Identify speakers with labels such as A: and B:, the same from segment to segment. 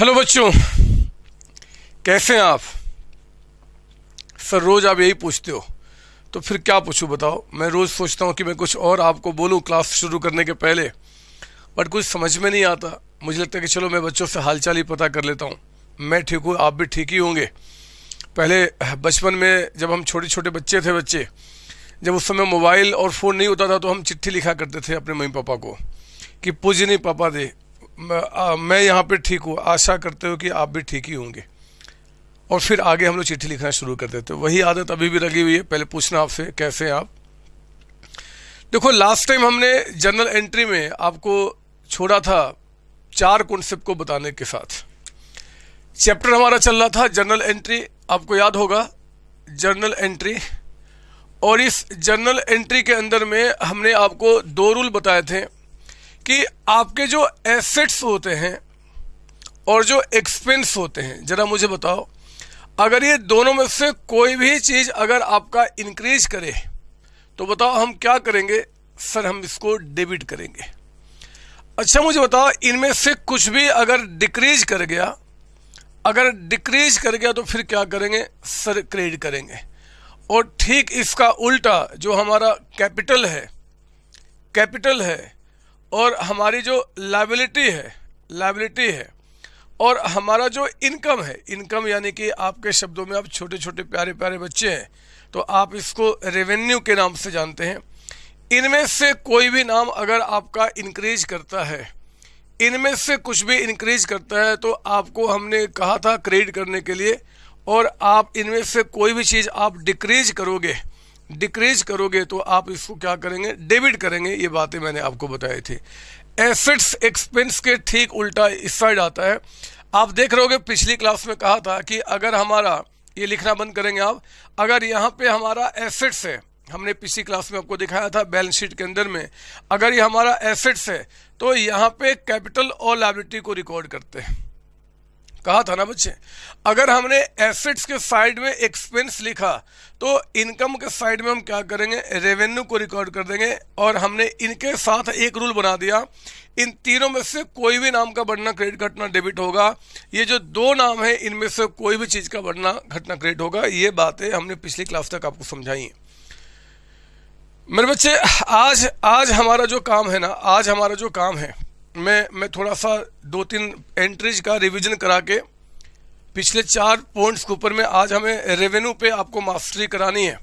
A: Hello बच्चों, कैसे हैं आप? सर, रोज़ आप यही पूछते हो तो फिर क्या पूछूँ बताओ? मैं रोज़ सोचता हूँ कि मैं कुछ और आपको बोलूँ क्लास शुरू करने के पहले, बट कुछ समझ में नहीं आता। मुझे लगता है कि चलो मैं बच्चों से हालचाल ही पता कर लेता हूँ। मैं ठीक हूँ, आप भी ठीक ही होंगे। पहले, बचपन में जब हम छोटे छोटे बच्चे थे बच्चे, जब उस समय मोबाइल और फ़ोन नहीं होता था तो हम चिट्ठी लिखा करते थे अपने मम्मी पापा को कि पूजनी पापा दे। मैं यहाँ पे ठीक हूँ। आशा करते हो कि आप भी ठीक ही होंगे। और फिर आगे हम लोग चिट्ठी लिखना शुरू कर देते वही आदत अभी भी लगी हुई है। पहले पूछना आपसे, कैसे हैं आप? देखो लास्ट टाइम हमने जर्नल एंट्री में आपको छोड़ा था चार कॉन्सेप्ट को बताने के साथ। चैप्टर हमारा चल रहा था जर्नल एंट्री आपको याद होगा जर्नल एंट्री और इस जर्नल एंट्री के अंदर में हमने आपको दो रूल बताए थे। कि आपके जो एसेट्स होते हैं और जो एक्सपेंस होते हैं, ज़रा मुझे बताओ, अगर ये दोनों में से कोई भी चीज़ अगर आपका इंक्रीज करे तो बताओ हम क्या करेंगे? सर, हम इसको डेबिट करेंगे। अच्छा मुझे बताओ, इनमें से कुछ भी अगर डिक्रीज कर गया, अगर डिक्रीज कर गया तो फिर क्या करेंगे? सर क्रेडिट करेंगे। और ठीक इसका उल्टा जो हमारा कैपिटल है कैपिटल है और हमारी जो लाइबिलिटी है लाइबिलिटी है, और हमारा जो इनकम है इनकम यानी कि आपके शब्दों में आप छोटे छोटे प्यारे प्यारे बच्चे हैं तो आप इसको रेवेन्यू के नाम से जानते हैं। इनमें से कोई भी नाम अगर आपका इंक्रीज करता है, इनमें से कुछ भी इंक्रीज करता है तो आपको हमने कहा था क्रेडिट करने के लिए, और आप इनमें से कोई भी चीज़ आप डिक्रीज करोगे डिक्रीज करोगे तो आप इसको क्या करेंगे? डेबिट करेंगे, ये बातें मैंने आपको बताई थी। एसेट्स एक्सपेंस के ठीक उल्टा इस साइड आता है। आप देख रहे हो पिछली क्लास में कहा था कि अगर हमारा, ये लिखना बंद करेंगे आप, अगर यहाँ पे हमारा एसेट्स है, हमने पिछली क्लास में आपको दिखाया था बैलेंस शीट के अंदर में, अगर ये हमारा एसेट्स है तो यहाँ पे कैपिटल और लाइबिलिटी को रिकॉर्ड करते हैं। कहा था ना बच्चे अगर हमने एसेट्स के साइड में एक्सपेंस लिखा तो इनकम के साइड में हम क्या करेंगे? रेवेन्यू को रिकॉर्ड कर देंगे और हमने इनके साथ एक रूल बना दिया। इन तीनों में से कोई भी नाम का बढ़ना क्रेडिट घटना डेबिट होगा। ये जो दो नाम है, इनमें से कोई भी चीज़ का बढ़ना, घटना क्रेडिट होगा। ये बातें हमने पिछली क्लास तक आपको समझाई मेरे बच्चे, आज आज हमारा जो काम है ना, आज हमारा जो काम है मैं मैं थोड़ा सा दो तीन एंट्रीज का रिवीजन करा के पिछले चार पॉइंट्स के ऊपर में आज हमें रेवेन्यू पे आपको मास्टरी करानी है।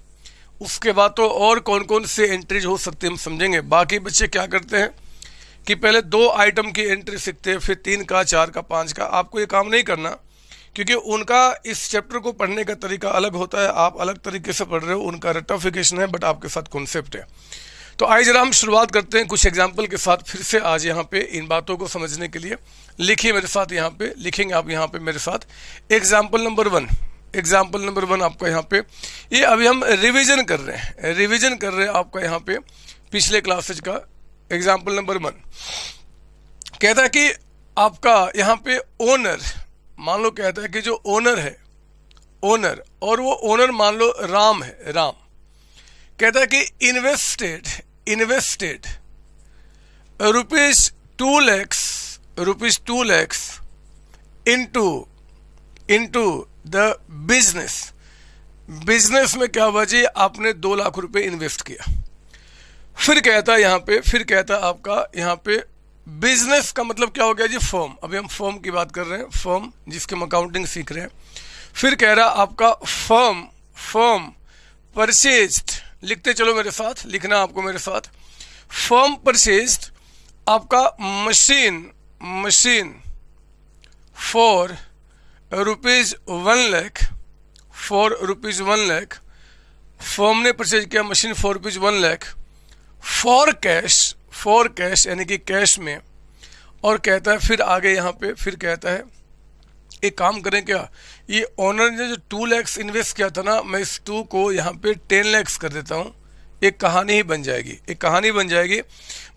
A: उसके बाद तो और कौन कौन से एंट्रीज हो सकते हैं, हम समझेंगे। बाकी बच्चे क्या करते हैं कि पहले दो आइटम की एंट्री सीखते हैं, फिर तीन का, चार का, पाँच का। आपको ये काम नहीं करना, क्योंकि उनका इस चैप्टर को पढ़ने का तरीका अलग होता है। आप अलग तरीके से पढ़ रहे हो, उनका रटाफिकेशन है बट आपके साथ कॉन्सेप्ट है। तो आइए जरा हम शुरुआत करते हैं कुछ एग्ज़ाम्पल के साथ, फिर से आज यहाँ पे इन बातों को समझने के लिए। लिखिए मेरे साथ यहाँ पे, लिखेंगे आप यहाँ पे मेरे साथ। Example number one example number one आपका यहाँ पे। ये अभी हम रिविजन कर रहे हैं रिविजन कर रहे हैं आपका यहाँ पे पिछले क्लासेज का एग्ज़ाम्पल नंबर वन कहता है कि आपका यहाँ पे ओनर मान लो कहता है कि जो ओनर है ओनर और वो ओनर मान लो राम है, राम। कहता है कि invested invested. Rupees 2 lakhs, rupees 2 lakhs into into the business. Business में क्या हुआ जी? आपने दो लाख रुपए इन्वेस्ट किया। फिर कहता यहाँ पे, फिर कहता आपका यहाँ पे बिज़नेस का मतलब क्या हो गया जी? फॉर्म अभी हम फॉर्म की बात कर रहे हैं। फॉर्म जिसके हम अकाउंटिंग सीख रहे हैं। फिर कह रहा आपका फॉर्म फॉर्म परचेज्ड लिखते चलो मेरे साथ, लिखना आपको मेरे साथ। फर्म परचेज आपका machine machine for rupees one lakh for rupees one lakh firm ने परचेज किया machine for rupees one lakh for cash for cash यानी कि कैश में। और कहता है, फिर आगे यहाँ पे, फिर कहता है, एक काम करें क्या? ये ओनर ने जो टू लैक्स इन्वेस्ट किया था ना, मैं इस टू को यहाँ पे टेन लैक्स कर देता हूँ। एक कहानी ही बन जाएगी, एक कहानी बन जाएगी।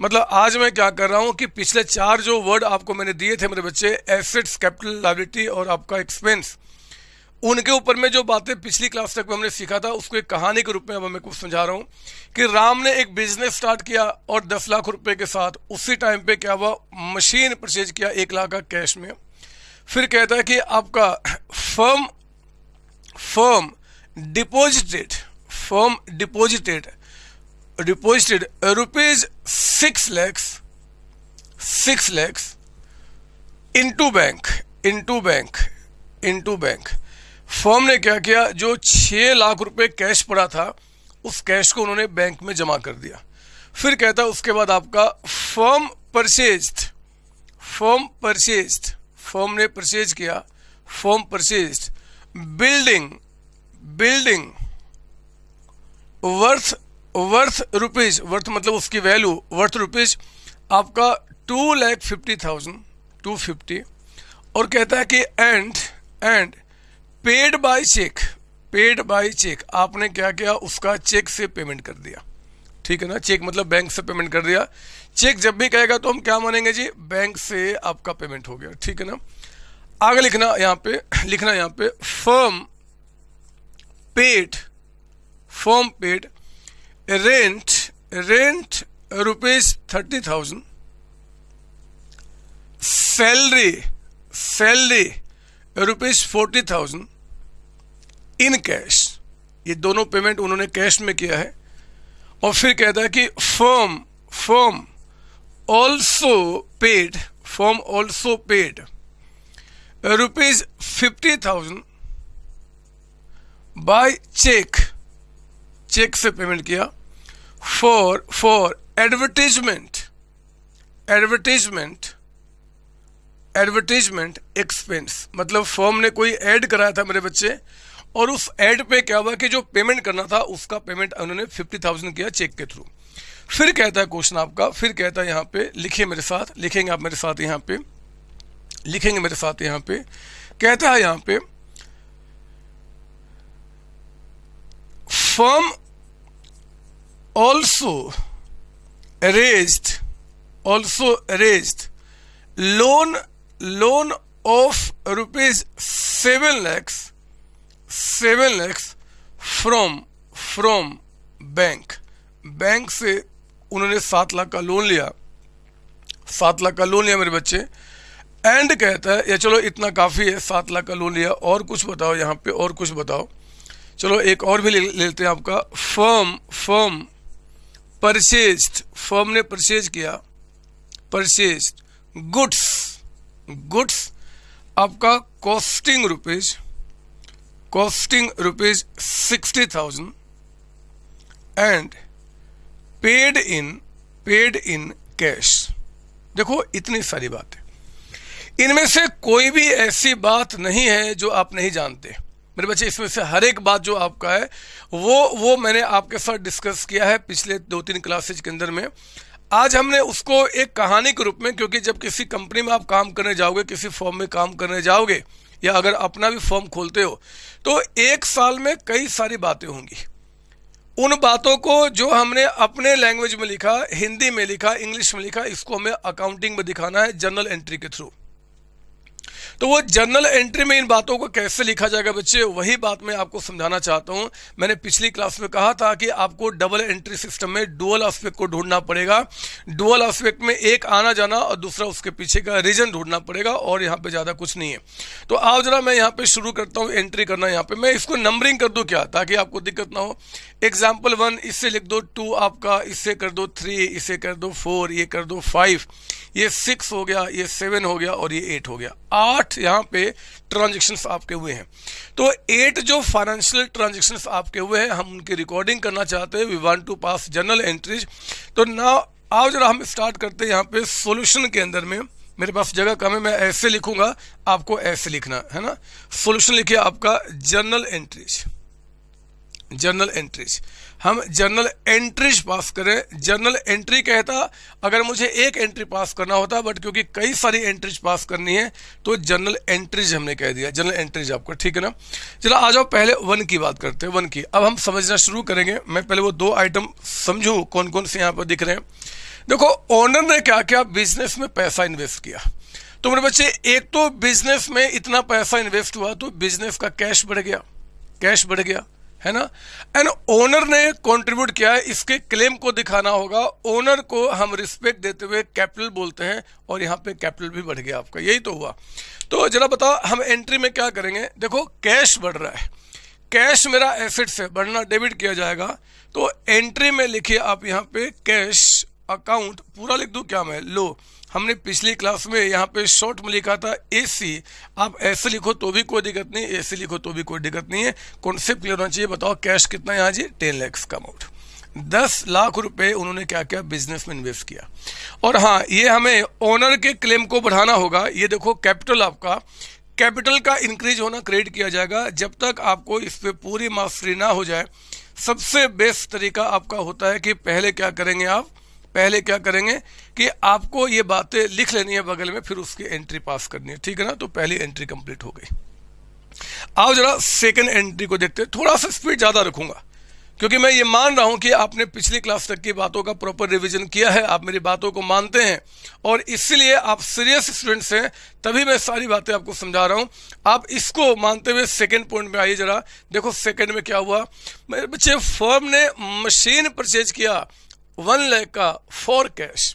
A: मतलब आज मैं क्या कर रहा हूँ कि पिछले चार जो वर्ड आपको मैंने दिए थे मेरे बच्चे एसेट्स कैपिटल लाइबिलिटी और आपका एक्सपेंस उनके ऊपर में जो बातें पिछली क्लास तक में हमने सीखा था, उसको एक कहानी के रूप में अब मैं कुछ समझा रहा हूँ कि राम ने एक बिज़नेस स्टार्ट किया और दस लाख रुपए के साथ उसी टाइम पे क्या हुआ मशीन परचेज किया एक लाख का कैश में। फिर कहता है कि आपका firm firm deposited firm deposited deposited rupees six lakhs six lakhs into bank into bank into bank firm ने क्या किया? जो छह लाख रुपए कैश पड़ा था, उस कैश को उन्होंने बैंक में जमा कर दिया। फिर कहता उसके बाद आपका firm purchased firm purchased firm ने परचेज किया, firm purchase, building building worth worth rupees worth मतलब उसकी वैल्यू वर्थ रुपीज़ आपका two lakh fifty thousand two fifty और कहता है कि and and paid by cheque paid by cheque आपने क्या किया, उसका चेक से पेमेंट कर दिया। ठीक है ना? चेक मतलब बैंक से पेमेंट कर दिया। चेक जब भी कहेगा तो हम क्या मानेंगे जी? बैंक से आपका पेमेंट हो गया, ठीक है ना? आगे लिखना यहाँ पे, लिखना यहाँ पे firm paid firm paid rent rent rupees thirty thousand salary salary rupees forty thousand in cash ये दोनों पेमेंट उन्होंने कैश में किया है। और फिर कहता है कि firm firm paid firm also paid rupees fifty thousand by cheque cheque से पेमेंट किया for for advertisement advertisement advertisement expense मतलब फॉर्म ने कोई ऐड कराया था मेरे बच्चे, और उस ऐड पे क्या हुआ कि जो पेमेंट करना था, उसका पेमेंट उन्होंने फिफ्टी थाउज़ेंड किया चेक के थ्रू फिर कहता है क्वेश्चन आपका, फिर कहता है यहाँ पे, लिखिए मेरे साथ, लिखेंगे आप मेरे साथ यहाँ पे, लिखेंगे मेरे साथ यहाँ पे, कहता है यहाँ पे firm also raised also raised loan loan of rupees 7 lakhs 7 lakhs from from bank bank से उन्होंने सात लाख का लोन लिया। सात लाख का लोन लिया मेरे बच्चे। एंड कहता है, या चलो इतना काफ़ी है, सात लाख का लोन लिया। और कुछ बताओ यहाँ पे, और कुछ बताओ। चलो एक और भी ले लेते हैं आपका। फर्म फर्म परचेज फर्म ने परचेज किया। परचेज गुड्स गुड्स आपका costing rupees costing rupees sixty thousand and paid in paid in cash देखो, इतनी सारी बातें। इनमें से कोई भी ऐसी बात नहीं है जो आप नहीं जानते। मेरे बच्चे, इसमें से हर एक बात जो आपका है, वो वो मैंने आपके साथ डिस्कस किया है पिछले दो तीन क्लासेज के अंदर में। आज हमने उसको एक कहानी के रूप में, क्योंकि जब किसी कंपनी में आप काम करने जाओगे, किसी फॉर्म में काम करने जाओगे, या अगर अपना भी फॉर्म खोलते हो तो एक साल में कई सारी बातें होंगी। उन बातों को जो हमने अपने लैंग्वेज में लिखा, हिंदी में लिखा इंग्लिश में लिखा, इसको हमें अकाउंटिंग में दिखाना है जर्नल एंट्री के थ्रू तो वो जर्नल एंट्री में इन बातों को कैसे लिखा जाएगा बच्चे, वही बात मैं आपको समझाना चाहता हूँ। मैंने पिछली क्लास में कहा था कि आपको डबल एंट्री सिस्टम में डुअल एस्पेक्ट को ढूंढना पड़ेगा। डुअल एस्पेक्ट में एक आना जाना और दूसरा उसके पीछे का रीजन ढूंढना पड़ेगा और यहाँ पे ज़्यादा कुछ नहीं है। तो आओ जरा मैं यहाँ पे शुरू करता हूँ एंट्री करना यहाँ पे। मैं इसको नंबरिंग कर दूँ क्या, ताकि आपको दिक्कत ना हो। एग्ज़ाम्पल वन इससे लिख दो टू आपका इससे कर दो थ्री इसे कर दो फोर ये कर दो फाइव ये सिक्स हो गया, ये सेवन हो गया और ये एट हो गया। आठ यहाँ पे ट्रांजेक्शन आपके हुए हैं। तो एट जो फाइनेंशियल ट्रांजेक्शन आपके हुए हैं, हम उनकी रिकॉर्डिंग करना चाहते हैं। We want to pass journal entries तो ना आओ जरा हम स्टार्ट करते हैं यहाँ पे सोल्यूशन के अंदर में। मेरे पास जगह कम है, मैं ऐसे लिखूँगा, आपको ऐसे लिखना है ना? सोल्यूशन लिखिए आपका जर्नल एंट्रीज जर्नल एंट्रीज। हम जर्नल एंट्रीज पास करें। जर्नल एंट्री कहता, अगर मुझे एक एंट्री पास करना होता, बट क्योंकि कई सारी एंट्रीज पास करनी है तो जर्नल एंट्रीज हमने कह दिया। जर्नल एंट्रीज आपको, ठीक है ना? चलो, आ जाओ, पहले वन की बात करते हैं, वन की। अब हम समझना शुरू करेंगे। मैं पहले वो दो आइटम समझू कौन कौन से यहाँ पर दिख रहे हैं। देखो ओनर ने क्या किया बिज़नेस में पैसा इन्वेस्ट किया। तो मेरे बच्चे, एक तो बिज़नेस में इतना पैसा इन्वेस्ट हुआ तो बिज़नेस का कैश बढ़ गया। कैश बढ़ गया। है ना? एंड ओनर ने कंट्रीब्यूट किया है, इसके क्लेम को दिखाना होगा। ओनर को हम रिस्पेक्ट देते हुए कैपिटल बोलते हैं और यहाँ पे कैपिटल भी बढ़ गया आपका। यही तो हुआ। तो जरा बताओ, हम एंट्री में क्या करेंगे? देखो कैश बढ़ रहा है। कैश मेरा एसेट्स है, बढ़ना डेबिट किया जाएगा। तो एंट्री में लिखिए आप यहाँ पे कैश अकाउंट पूरा लिख दूँ क्या मैं? लो। हमने पिछली क्लास में यहाँ पे शॉर्ट में लिखा था ए सी आप ऐसे लिखो तो भी कोई दिक्कत नहीं ऐसे लिखो तो भी कोई दिक्कत नहीं है। कॉन्सेप्ट क्लियर होना चाहिए, बताओ कैश कितना यहाँ जी? टेन लैक्स का अमाउंट दस लाख रुपए उन्होंने क्या किया? बिज़नेस में इन्वेस्ट किया। और हाँ ये हमें ओनर के क्लेम को बढ़ाना होगा। ये देखो कैपिटल आपका। कैपिटल का इंक्रीज होना क्रेडिट किया जाएगा। जब तक आपको इस पर पूरी मास्टरी ना हो जाए, सबसे बेस्ट तरीका आपका होता है कि पहले क्या करेंगे आप? पहले क्या करेंगे? कि आपको ये बातें लिख लेनी है बगल में, फिर उसकी एंट्री पास करनी है। ठीक है ना? तो पहली एंट्री कंप्लीट हो गई। आओ जरा सेकंड एंट्री को देखते हैं। थोड़ा सा स्पीड ज़्यादा रखूँगा, क्योंकि मैं ये मान रहा हूँ कि आपने पिछली क्लास तक की बातों का प्रॉपर रिवीजन किया है। आप मेरी बातों को मानते हैं और इसलिए आप सीरियस स्टूडेंट्स हैं, तभी मैं सारी बातें आपको समझा रहा हूँ। आप इसको मानते हुए सेकेंड पॉइंट में आइए जरा। देखो सेकेंड में क्या हुआ। मेरे बच्चे फर्म ने मशीन परचेज किया। वन लैख का फॉर कैश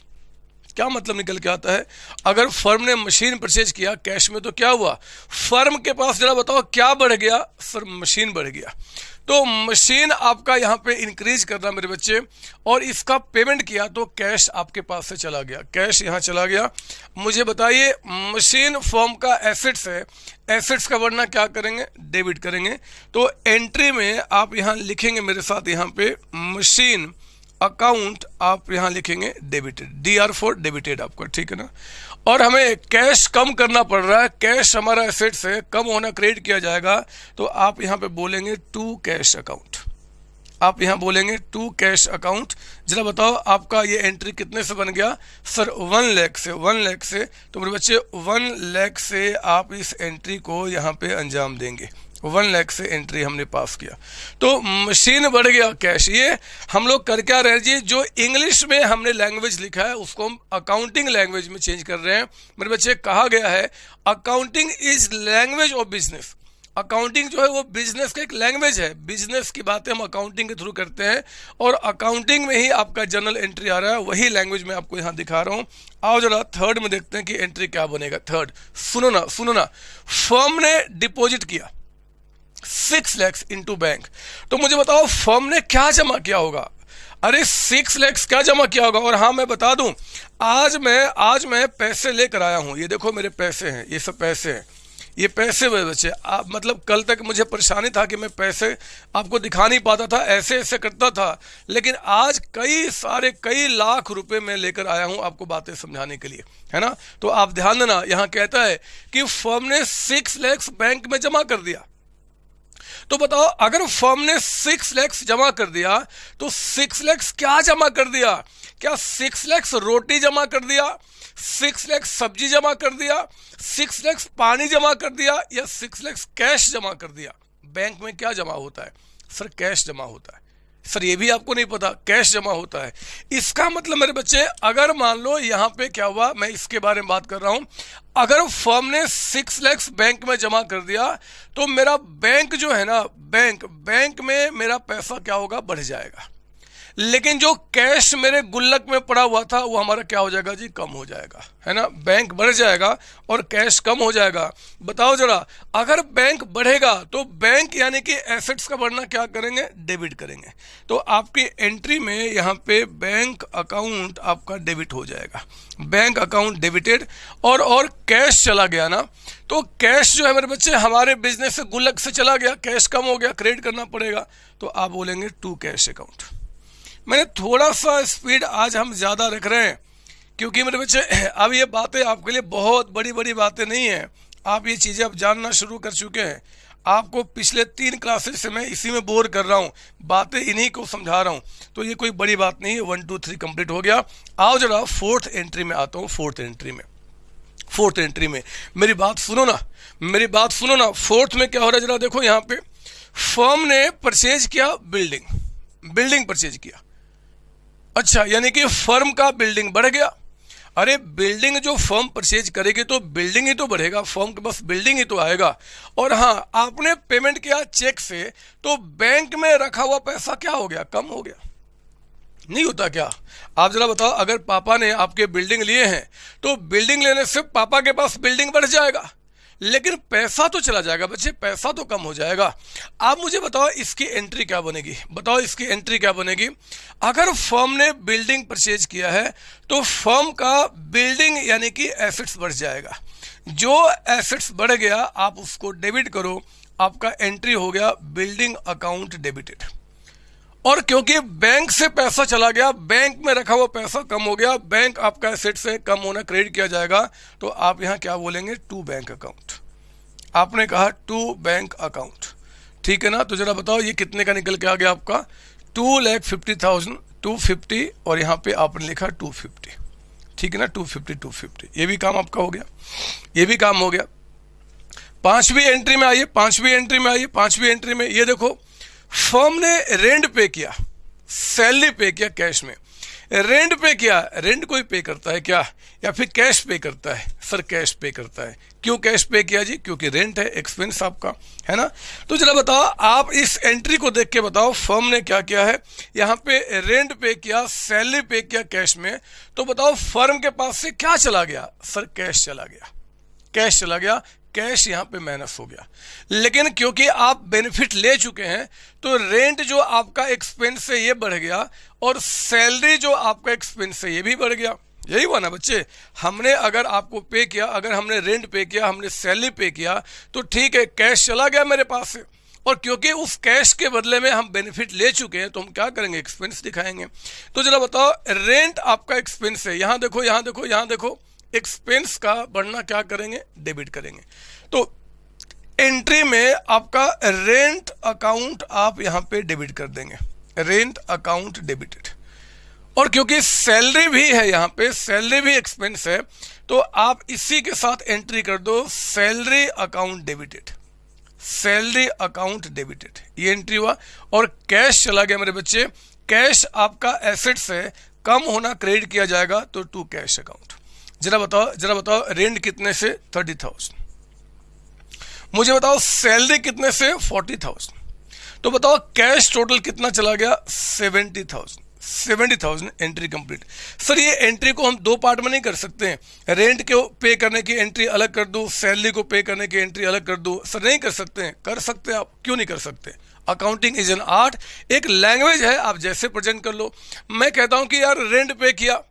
A: क्या मतलब निकल के आता है? अगर फर्म ने मशीन परचेज किया, कैश में तो क्या हुआ? फर्म के पास जरा बताओ, क्या बढ़ गया? सर मशीन बढ़ गया। तो मशीन आपका यहाँ पे इंक्रीज कर रहा मेरे बच्चे, और इसका पेमेंट किया तो कैश आपके पास से चला गया। कैश यहाँ चला गया। मुझे बताइए मशीन फॉर्म का एसेट्स है एसेट्स का वर्णना क्या करेंगे? डेबिट करेंगे। तो एंट्री में आप यहाँ लिखेंगे मेरे साथ यहाँ पे मशीन अकाउंट आप यहाँ लिखेंगे debited D R for debited आपका, ठीक है ना? और हमें कैश कम करना पड़ रहा है कैश हमारा एसेट्स है, कम होना क्रेडिट किया जाएगा तो आप यहाँ पे बोलेंगे टू कैश अकाउंट आप यहाँ बोलेंगे टू कैश अकाउंट जरा बताओ, आपका ये एंट्री कितने से बन गया? सर वन लैख से वन लैख से। तो मेरे बच्चे वन लैख से आप इस एंट्री को यहाँ पे अंजाम देंगे। वन लैख से एंट्री हमने पास किया। तो मशीन बढ़ गया कैश ये हम लोग कर क्या रहे जी? जो इंग्लिश में हमने लैंग्वेज लिखा है, उसको हम अकाउंटिंग लैंग्वेज में चेंज कर रहे हैं। मेरे बच्चे, कहा गया है accounting is language of business accounting जो है, वो बिज़नेस का एक लैंग्वेज है। बिज़नेस की बातें हम अकाउंटिंग के थ्रू करते हैं और अकाउंटिंग में ही आपका जर्नल एंट्री आ रहा है। वही लैंग्वेज में आपको यहाँ दिखा रहा हूँ। आओ जरा थर्ड में देखते हैं कि एंट्री क्या बनेगा। थर्ड सुनो ना सुनो ना। फर्म ने डिपॉजिट किया। सिक्स लैक्स इनटू बैंक तो मुझे बताओ फर्म ने क्या जमा किया होगा? अरे सिक्स लैक्स क्या जमा किया होगा? और हाँ मैं बता दूँ, आज मैं आज मैं पैसे लेकर आया हूँ। ये देखो, मेरे पैसे हैं, ये सब पैसे हैं। ये पैसे मेरे बच्चे, आप मतलब कल तक मुझे परेशानी था कि मैं पैसे आपको दिखा नहीं पाता था, ऐसे ऐसे करता था। लेकिन आज कई सारे, कई लाख रुपए मैं लेकर आया हूँ आपको बातें समझाने के लिए, है ना? तो आप ध्यान देना, यहाँ कहता है कि फर्म ने सिक्स लैक्स बैंक में जमा कर दिया। तो बताओ, अगर फर्म ने सिक्स लैक्स जमा कर दिया तो सिक्स लैक्स क्या जमा कर दिया? क्या सिक्स लैक्स रोटी जमा कर दिया? सिक्स लैक्स सब्ज़ी जमा कर दिया? सिक्स लैक्स पानी जमा कर दिया? या सिक्स लैक्स कैश जमा कर दिया? बैंक में क्या जमा होता है? सर कैश जमा होता है। सर, ये भी आपको नहीं पता, कैश जमा होता है। इसका मतलब मेरे बच्चे, अगर मान लो यहाँ पे क्या हुआ, मैं इसके बारे में बात कर रहा हूँ। अगर फर्म ने सिक्स लैक्स बैंक में जमा कर दिया तो मेरा बैंक जो है ना बैंक बैंक में मेरा पैसा क्या होगा, बढ़ जाएगा। लेकिन जो कैश मेरे गुल्लक में पड़ा हुआ था, वो हमारा क्या हो जाएगा जी? कम हो जाएगा, है ना? बैंक बढ़ जाएगा और कैश कम हो जाएगा। बताओ जरा, अगर बैंक बढ़ेगा तो बैंक यानी कि एसेट्स का बढ़ना क्या करेंगे? डेबिट करेंगे। तो आपकी एंट्री में यहाँ पे बैंक अकाउंट आपका डेबिट हो जाएगा। बैंक अकाउंट डेबिटेड और और कैश चला गया ना? तो कैश जो है मेरे बच्चे, हमारे बिज़नेस से गुल्लक से चला गया। कैश कम हो गया क्रेडिट करना पड़ेगा। तो आप बोलेंगे टू कैश अकाउंट मैंने थोड़ा सा स्पीड आज हम ज़्यादा रख रहे हैं, क्योंकि मेरे बच्चे, अब ये बातें आपके लिए बहुत बड़ी बड़ी बातें नहीं हैं। आप ये चीज़ें अब जानना शुरू कर चुके हैं। आपको पिछले तीन क्लासेस से मैं इसी में बोर कर रहा हूँ, बातें इन्हीं को समझा रहा हूँ। तो ये कोई बड़ी बात नहीं है वन टू थ्री कंप्लीट हो गया। आओ जरा फोर्थ एंट्री में आता हूँ फोर्थ एंट्री में। फोर्थ एंट्री में। मेरी बात सुनो ना, मेरी बात सुनो ना। फोर्थ में क्या हो रहा है जरा देखो यहाँ पे। फर्म ने परचेज किया बिल्डिंग बिल्डिंग परचेज किया। अच्छा यानी कि फर्म का बिल्डिंग बढ़ गया। अरे, बिल्डिंग जो फर्म परचेज करेगी तो बिल्डिंग ही तो बढ़ेगा, फर्म के पास बिल्डिंग ही तो आएगा। और हाँ आपने पेमेंट किया चेक से तो बैंक में रखा हुआ पैसा क्या हो गया? कम हो गया। नहीं होता क्या? आप जरा बताओ, अगर पापा ने आपके बिल्डिंग लिए हैं तो बिल्डिंग लेने से पापा के पास बिल्डिंग बढ़ जाएगा। लेकिन पैसा तो चला जाएगा बच्चे, पैसा तो कम हो जाएगा। आप मुझे बताओ, इसकी एंट्री क्या बनेगी? बताओ, इसकी एंट्री क्या बनेगी? अगर फर्म ने बिल्डिंग परचेज किया है तो फर्म का बिल्डिंग यानी कि एसेट्स बढ़ जाएगा। जो एसेट्स बढ़ गया, आप उसको डेबिट करो। आपका एंट्री हो गया बिल्डिंग अकाउंट डेबिटेड और क्योंकि बैंक से पैसा चला गया, बैंक में रखा हुआ पैसा कम हो गया, बैंक आपका एसेट से कम होना क्रेडिट किया जाएगा तो आप यहाँ क्या बोलेंगे? टू बैंक अकाउंट आपने कहा टू बैंक अकाउंट ठीक है ना? तो जरा बताओ, ये कितने का निकल के आ गया आपका? Two lakh fifty thousand two fifty और यहाँ पे आपने लिखा टू फिफ्टी ठीक है ना? टू फिफ्टी टू फिफ्टी ये भी काम आपका हो गया. ये भी काम हो गया. पांचवी एंट्री में आइए, पांचवी एंट्री में आइए, पांचवी एंट्री में, ये देखो फर्म ने रेंट पे किया, सैलरी पे किया कैश में। रेंट पे किया, रेंट कोई पे करता है क्या? या फिर कैश पे करता है? सर, कैश पे करता है। क्यों कैश पे किया जी? क्योंकि रेंट है, एक्सपेंस आपका, है ना? तो जरा बताओ, आप इस एंट्री को देख के बताओ, फर्म ने क्या किया है? यहाँ पे रेंट पे किया, सैलरी पे किया कैश में। तो बताओ, फर्म के पास से क्या चला गया? सर, कैश चला गया। कैश चला गया कैश यहाँ पे माइनस हो गया। लेकिन क्योंकि आप बेनिफिट ले चुके हैं तो रेंट जो आपका एक्सपेंस है ये बढ़ गया और सैलरी जो आपका एक्सपेंस है ये भी बढ़ गया। यही हुआ ना बच्चे? हमने अगर आपको पे किया, अगर हमने रेंट पे किया, हमने सैलरी पे किया तो ठीक है कैश चला गया मेरे पास से। और क्योंकि उस कैश के बदले में हम बेनिफिट ले चुके हैं तो हम क्या करेंगे? एक्सपेंस दिखाएँगे। तो जरा बताओ रेंट आपका एक्सपेंस है। यहाँ देखो यहाँ देखो यहाँ देखो। एक्सपेंस का बढ़ना क्या करेंगे? डेबिट करेंगे। तो एंट्री में आपका रेंट अकाउंट आप यहाँ पे डेबिट कर देंगे। रेंट अकाउंट डेबिटेड और क्योंकि सैलरी भी है यहाँ पे सैलरी भी एक्सपेंस है तो आप इसी के साथ एंट्री कर दो salary account debited salary account debited ये एंट्री हुआ। और कैश चला गया मेरे बच्चे। कैश आपका एसेट से कम होना क्रेडिट किया जाएगा तो टू कैश अकाउंट जरा बताओ जरा बताओ, रेंट कितने से थर्टी थाउज़ेंड? मुझे बताओ, सैलरी कितने से फोर्टी थाउज़ेंड? तो बताओ, कैश टोटल कितना चला गया? Seventy thousand. Seventy thousand entry complete. Sir, ये एंट्री को हम दो पार्ट में नहीं कर सकते हैं। रेंट को पे करने की एंट्री अलग कर दो, सैलरी को पे करने की एंट्री अलग कर दो। सर, नहीं कर सकते हैं। कर सकते हैं आप, क्यों नहीं कर सकते? Accounting is an art. एक लैंग्वेज है, आप जैसे प्रेजेंट कर लो। मैं कहता हूँ कि यार, रेंट पे किया।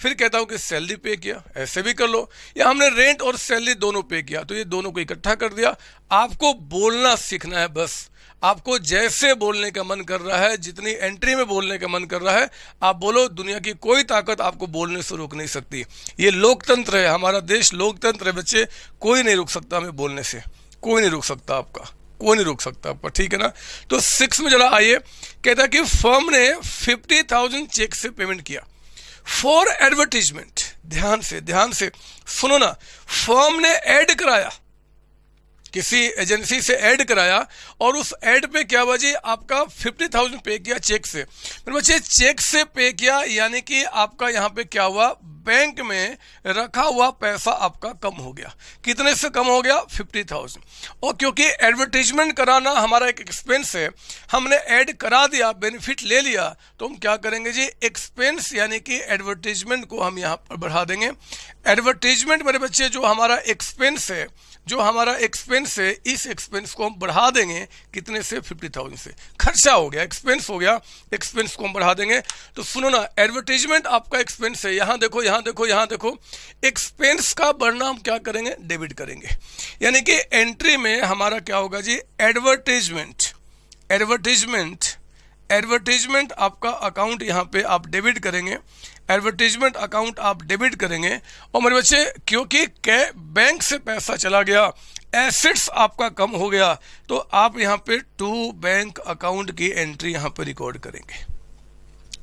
A: फिर कहता हूँ कि सैलरी पे किया, ऐसे भी कर लो। या हमने रेंट और सैलरी दोनों पे किया तो ये दोनों को इकट्ठा कर दिया। आपको बोलना सीखना है बस। आपको जैसे बोलने का मन कर रहा है, जितनी एंट्री में बोलने का मन कर रहा है, आप बोलो, दुनिया की कोई ताकत आपको बोलने से रोक नहीं सकती। ये लोकतंत्र है, हमारा देश लोकतंत्र है बच्चे। कोई नहीं रोक सकता हमें बोलने से। कोई नहीं रोक सकता आपका। कोई नहीं रोक सकता आपका, ठीक है ना? तो सिक्स में जरा आइए। कहता कि फर्म ने फिफ्टी थाउज़ेंड चेक से पेमेंट किया। फॉर एडवर्टीजमेंट ध्यान से ध्यान से सुनो ना फॉर्म ने ऐड कराया। किसी एजेंसी से ऐड कराया और उस ऐड पे क्या हुआ जी, आपका फिफ्टी थाउज़ेंड पे किया चेक से। मेरे बच्चे, चेक से पे किया, यानी कि आपका यहाँ पे क्या हुआ, बैंक में रखा हुआ पैसा आपका कम हो गया। कितने से कम हो गया? Fifty thousand. और क्योंकि एडवर्टीजमेंट कराना हमारा एक एक्सपेंस है, हमने ऐड करा दिया बेनिफिट ले लिया तो हम क्या करेंगे जी एक्सपेंस यानी कि एडवर्टीजमेंट को हम यहाँ पर बढ़ा देंगे। एडवर्टीजमेंट मेरे बच्चे, जो हमारा एक्सपेंस है जो हमारा एक्सपेंस है, इस एक्सपेंस को हम बढ़ा देंगे, कितने से? फिफ्टी थाउज़ेंड से। खर्चा हो गया एक्सपेंस हो गया एक्सपेंस को हम बढ़ा देंगे। तो सुनो ना एडवर्टीजमेंट आपका एक्सपेंस है। यहाँ देखो यहाँ देखो यहाँ देखो। एक्सपेंस का बढ़ना हम क्या करेंगे? डेबिट करेंगे। यानी कि एंट्री में हमारा क्या होगा जी? एडवर्टीजमेंट एडवर्टीजमेंट एडवर्टीजमेंट आपका अकाउंट यहाँ पे आप डेबिट करेंगे। एडवर्टीजमेंट अकाउंट आप डेबिट करेंगे। और मेरे बच्चे, क्योंकि बैंक से पैसा चला गया एसेट्स आपका कम हो गया तो आप यहाँ पे टू बैंक अकाउंट की एंट्री यहाँ पे रिकॉर्ड करेंगे।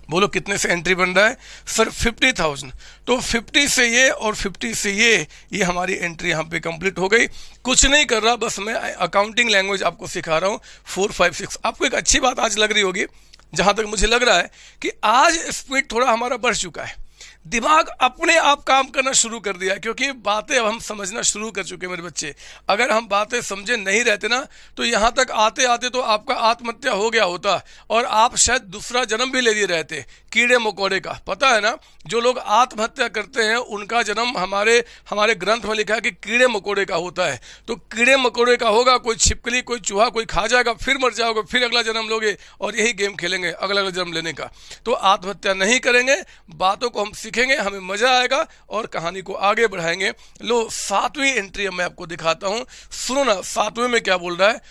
A: बोलो, कितने से एंट्री बन रहा है? सर फिफ्टी थाउज़ेंड तो फिफ्टी से ये और फिफ्टी से ये ये हमारी एंट्री यहाँ पे कंप्लीट हो गई। कुछ नहीं कर रहा, बस मैं अकाउंटिंग लैंग्वेज आपको सिखा रहा हूँ। फोर फाइव सिक्स आपको एक अच्छी बात आज लग रही होगी। जहाँ तक मुझे लग रहा है कि आज स्पीड थोड़ा हमारा बढ़ चुका है। दिमाग अपने आप काम करना शुरू कर दिया क्योंकि बातें अब हम समझना शुरू कर चुके हैं मेरे बच्चे। अगर हम बातें समझे नहीं रहते ना तो यहाँ तक आते आते तो आपका आत्महत्या हो गया होता, और आप शायद दूसरा जन्म भी ले लिए रहते, कीड़े मकोड़े का। पता है ना, जो लोग आत्महत्या करते हैं, उनका जन्म हमारे हमारे ग्रंथ में लिखा है कि कीड़े मकोड़े का होता है। तो कीड़े मकोड़े का होगा, कोई छिपकली, कोई चूहा, कोई खा जाएगा, फिर मर जाओगे, फिर अगला जन्म लोगे, और यही गेम खेलेंगे अगला अगला जन्म लेने का। तो आत्महत्या नहीं करेंगे, बातों को हम सीखेंगे, हमें मज़ा आएगा और कहानी को आगे बढ़ाएँगे। लो, सातवीं एंट्री मैं आपको दिखाता हूँ। सुनो ना, सातवें में क्या बोल रहा है?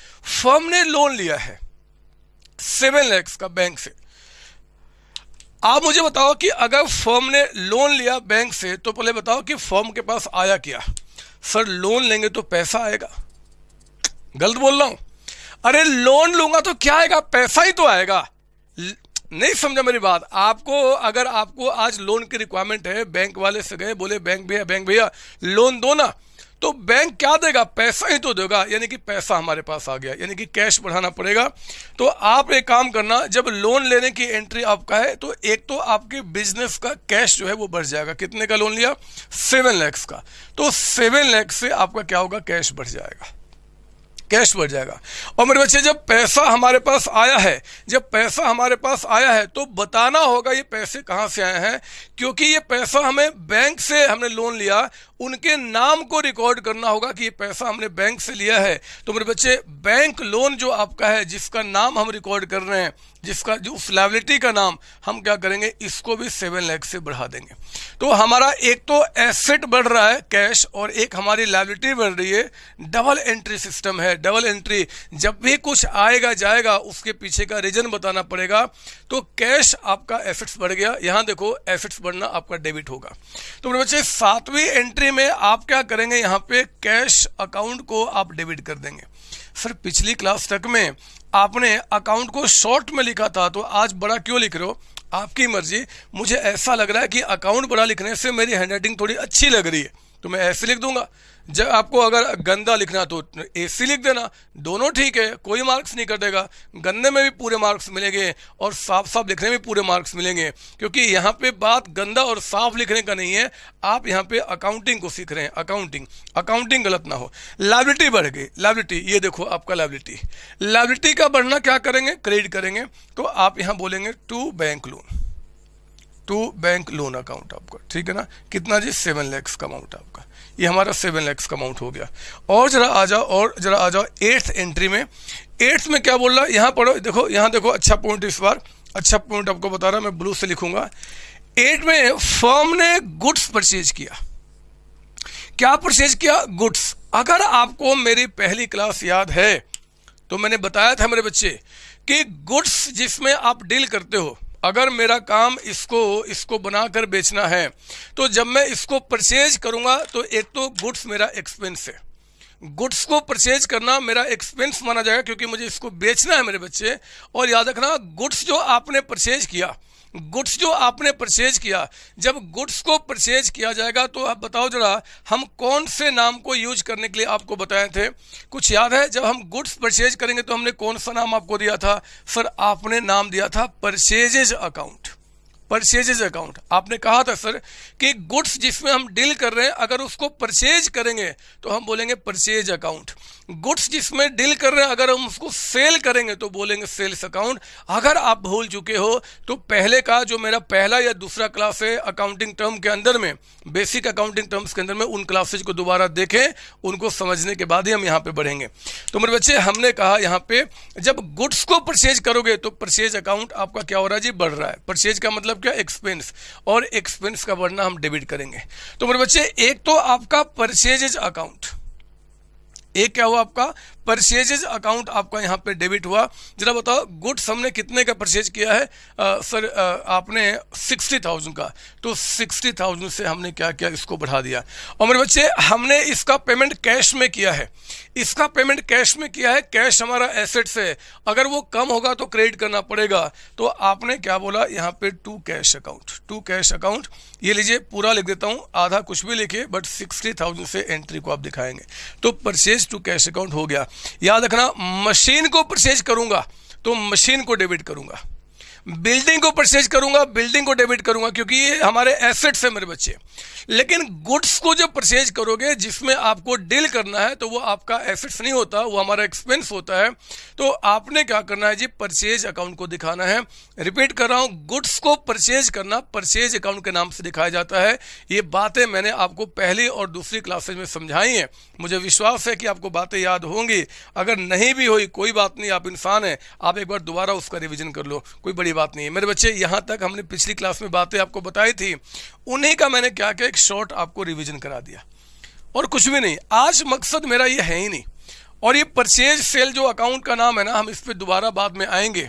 A: फर्म ने लोन लिया है सेवन लैक्स का बैंक से। आप मुझे बताओ कि अगर फर्म ने लोन लिया बैंक से तो पहले बताओ कि फर्म के पास आया क्या? सर लोन लेंगे तो पैसा आएगा। गलत बोल रहा हूँ। अरे लोन लूँगा तो क्या आएगा? पैसा ही तो आएगा। नहीं समझा मेरी बात। आपको, अगर आपको आज लोन की रिक्वायरमेंट है बैंक वाले से गए, बोले बैंक भैया बैंक भैया लोन दो ना। तो बैंक क्या देगा? पैसा ही तो देगा। यानी कि पैसा हमारे पास आ गया। यानी कि कैश बढ़ाना पड़ेगा। तो आप एक काम करना, जब लोन लेने की एंट्री आपका है तो एक तो आपके बिज़नेस का कैश जो है वो बढ़ जाएगा। कितने का लोन लिया? सेवन लैक्स का। तो सेवन लैक्स से आपका क्या होगा? कैश बढ़ जाएगा। कैश बढ़ जाएगा। और मेरे बच्चे, जब पैसा हमारे पास आया है, जब पैसा हमारे पास आया है तो बताना होगा ये पैसे कहाँ से आए हैं क्योंकि ये पैसा हमें बैंक से हमने लोन लिया, उनके नाम को रिकॉर्ड करना होगा कि ये पैसा हमने बैंक से लिया है। तो मेरे बच्चे बैंक लोन जो आपका है, जिसका नाम हम रिकॉर्ड कर रहे हैं, जिसका जो उस लाइबिलिटी का नाम, हम क्या करेंगे? इसको भी सेवन लैख से बढ़ा देंगे। तो हमारा एक तो एसेट बढ़ रहा है कैश और एक हमारी लाइबिलिटी बढ़ रही है। डबल एंट्री सिस्टम है डबल एंट्री जब भी कुछ आएगा, जाएगा, उसके पीछे का रीजन बताना पड़ेगा। तो कैश आपका एसेट्स बढ़ गया। यहाँ देखो एसेट्स बढ़ना आपका डेबिट होगा। तो मेरे बच्चे, सातवीं एंट्री में आप क्या करेंगे? यहाँ पे कैश अकाउंट को आप डेबिट कर देंगे। सर, पिछली क्लास तक में आपने अकाउंट को शॉर्ट में लिखा था तो आज बड़ा क्यों लिख रहे हो? आपकी मर्ज़ी। मुझे ऐसा लग रहा है कि अकाउंट बड़ा लिखने से मेरी हैंडराइटिंग थोड़ी अच्छी लग रही है। तो मैं ऐसे लिख दूँगा। जब आपको अगर गंदा लिखना तो ए सी लिख देना। दोनों ठीक है, कोई मार्क्स नहीं कटेगा गंदे में भी पूरे मार्क्स मिलेंगे और साफ़ साफ़ लिखने में पूरे मार्क्स मिलेंगे। क्योंकि यहाँ पे बात गंदा और साफ़ लिखने का नहीं है। आप यहाँ पे अकाउंटिंग को सीख रहे हैं। अकाउंटिंग अकाउंटिंग गलत ना हो। लाइबिलिटी बढ़ गई लाइबिलिटी ये देखो आपका लाइबिलिटी लाइबिलिटी का बढ़ना क्या करेंगे? क्रेडिट करेंगे। तो आप यहाँ बोलेंगे to bank loan to bank loan account आपका, ठीक है ना? कितना जी? सेवन लैक्स का अमाउंट आपका। ये हमारा सेवन लैक्स का अमाउंट हो गया। और जरा आ जाओ, और जरा आ जाओ एट्थ एंट्री में। एट्थ में क्या बोल रहा है? यहाँ पढ़ो, देखो, यहाँ देखो अच्छा पॉइंट इस बार। अच्छा पॉइंट आपको बता रहा मैं ब्लू से लिखूँगा। एट में फर्म ने गुड्स परचेज किया। क्या परचेज किया? गुड्स अगर आपको मेरी पहली क्लास याद है तो मैंने बताया था मेरे बच्चे कि गुड्स जिसमें आप डील करते हो अगर मेरा काम इसको इसको बनाकर बेचना है तो जब मैं इसको परचेज करूँगा तो एक तो गुड्स मेरा एक्सपेंस है। गुड्स को परचेज करना मेरा एक्सपेंस माना जाएगा, क्योंकि मुझे इसको बेचना है मेरे बच्चे। और याद रखना गुड्स जो आपने परचेज किया गुड्स जो आपने परचेज किया, जब गुड्स को परचेज किया जाएगा तो आप बताओ जरा, हम कौन से नाम को यूज़ करने के लिए आपको बताए थे? कुछ याद है, जब हम गुड्स परचेज करेंगे तो हमने कौन सा नाम आपको दिया था? सर आपने नाम दिया था परचेजेज अकाउंट। Purchases account. आपने कहा था सर कि गुड्स जिसमें हम डील कर रहे हैं, अगर उसको परचेज करेंगे तो हम बोलेंगे परचेज अकाउंट। गुड्स जिसमें डील कर रहे हैं, अगर हम उसको सेल करेंगे तो बोलेंगे सेल्स अकाउंट। अगर आप भूल चुके हो तो पहले का जो मेरा पहला या दूसरा क्लास है अकाउंटिंग टर्म के अंदर में बेसिक अकाउंटिंग टर्म्स के अंदर में, उन क्लासेज को दोबारा देखें, उनको समझने के बाद ही हम यहाँ पे बढ़ेंगे। तो मेरे बच्चे, हमने कहा यहाँ पे, जब गुड्स को परचेज करोगे तो परचेज अकाउंट आपका क्या हो रहा है? जी, बढ़ रहा है। परचेज का मतलब क्या? एक्सपेंस और एक्सपेंस का बढ़ना हम डेबिट करेंगे। तो मेरे बच्चे, एक तो आपका परचेजेज अकाउंट एक क्या हुआ आपका? परचेजेज अकाउंट आपका यहाँ पे डेबिट हुआ। जरा बताओ गुड्स हमने कितने का परचेज किया है? आ, सर आ, आपने सिक्सटी थाउज़ेंड का। तो सिक्सटी थाउज़ेंड से हमने क्या किया इसको बढ़ा दिया। और मेरे बच्चे हमने इसका पेमेंट कैश में किया है। इसका पेमेंट कैश में किया है कैश हमारा एसेट्स है अगर वो कम होगा तो क्रेडिट करना पड़ेगा। तो आपने क्या बोला यहाँ पे to cash account to cash account. ये लीजिए पूरा लिख देता हूँ आधा कुछ भी लिखिए बट सिक्सटी थाउज़ेंड से एंट्री को आप दिखाएँगे। तो परचेज टू कैश अकाउंट हो गया। याद रखना मशीन को परचेज करूँगा तो मशीन को डेबिट करूँगा। बिल्डिंग को परचेज करूँगा, बिल्डिंग को डेबिट करूँगा, क्योंकि ये हमारे एसेट्स है मेरे बच्चे। लेकिन गुड्स को जब परचेज करोगे, जिसमें आपको डील करना है तो वो आपका एसेट्स नहीं होता, वो हमारा एक्सपेंस होता है। तो आपने क्या करना है जी, परचेज अकाउंट को दिखाना है। रिपीट कर रहा हूँ गुड्स को परचेज करना, परचेज अकाउंट के नाम से दिखाया जाता है। ये बातें मैंने आपको पहली और दूसरी क्लासेज में समझाई हैं। मुझे विश्वास है कि आपको बातें याद होंगी। अगर नहीं भी हुई, कोई बात नहीं, आप इंसान हैं। आप एक बार दोबारा उसका रिविजन कर लो। कोई बड़ी बात नहीं है। मेरे बच्चे, यहाँ तक हमने पिछली क्लास में बातें आपको बताई थी, उन्हीं का मैंने क्या क्या एक शॉर्ट आपको रिविजन करा दिया। और कुछ भी नहीं, आज मकसद मेरा ये है ही नहीं। और ये परचेज सेल जो अकाउंट का नाम है ना, हम इस पर दोबारा बाद में आएँगे।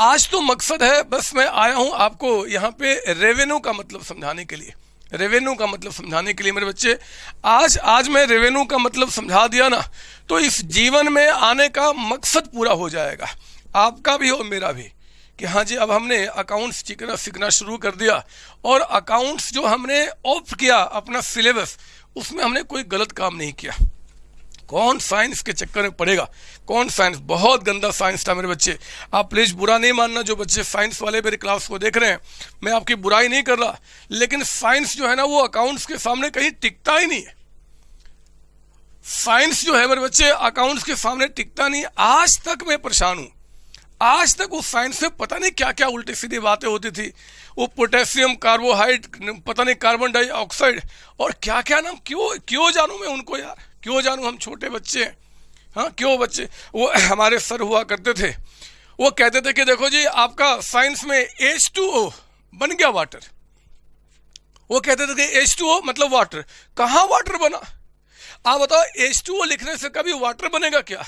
A: आज तो मकसद है, बस मैं आया हूँ आपको यहाँ पे रेवेन्यू का मतलब समझाने के लिए। रेवेन्यू का मतलब समझाने के लिए मेरे बच्चे, आज आज मैं रेवेन्यू का मतलब समझा दिया ना तो इस जीवन में आने का मकसद पूरा हो जाएगा। आपका भी और मेरा भी। कि हाँ जी, अब हमने अकाउंट्स सीखना सीखना शुरू कर दिया। और अकाउंट्स जो हमने ऑप्ट किया अपना सिलेबस उसमें हमने कोई गलत काम नहीं किया। कौन साइंस के चक्कर में पड़ेगा? कौन साइंस बहुत गंदा साइंस था मेरे बच्चे। आप प्लीज़ बुरा नहीं मानना जो बच्चे साइंस वाले मेरे क्लास को देख रहे हैं। मैं आपकी बुराई नहीं कर रहा। लेकिन साइंस जो है ना, वो अकाउंट्स के सामने कहीं टिकता ही नहीं है। साइंस जो है मेरे बच्चे अकाउंट्स के सामने टिकता नहीं आज तक मैं परेशान हूँ। आज तक उस साइंस में पता नहीं क्या क्या उल्टी सीधी बातें होती थी। वो पोटेशियम कार्बोहाइड पता नहीं कार्बन डाइऑक्साइड और क्या क्या नाम, क्यों क्यों जानू मैं उनको यार? क्यों जानू हम छोटे बच्चे हैं? हाँ क्यों बच्चे? वो हमारे सर हुआ करते थे। वो कहते थे कि देखो जी, आपका साइंस में एच टू ओ बन गया वाटर वो कहते थे कि एच टू ओ मतलब वाटर कहाँ वाटर बना? आप बताओ एच टू लिखने से कभी वाटर बनेगा क्या?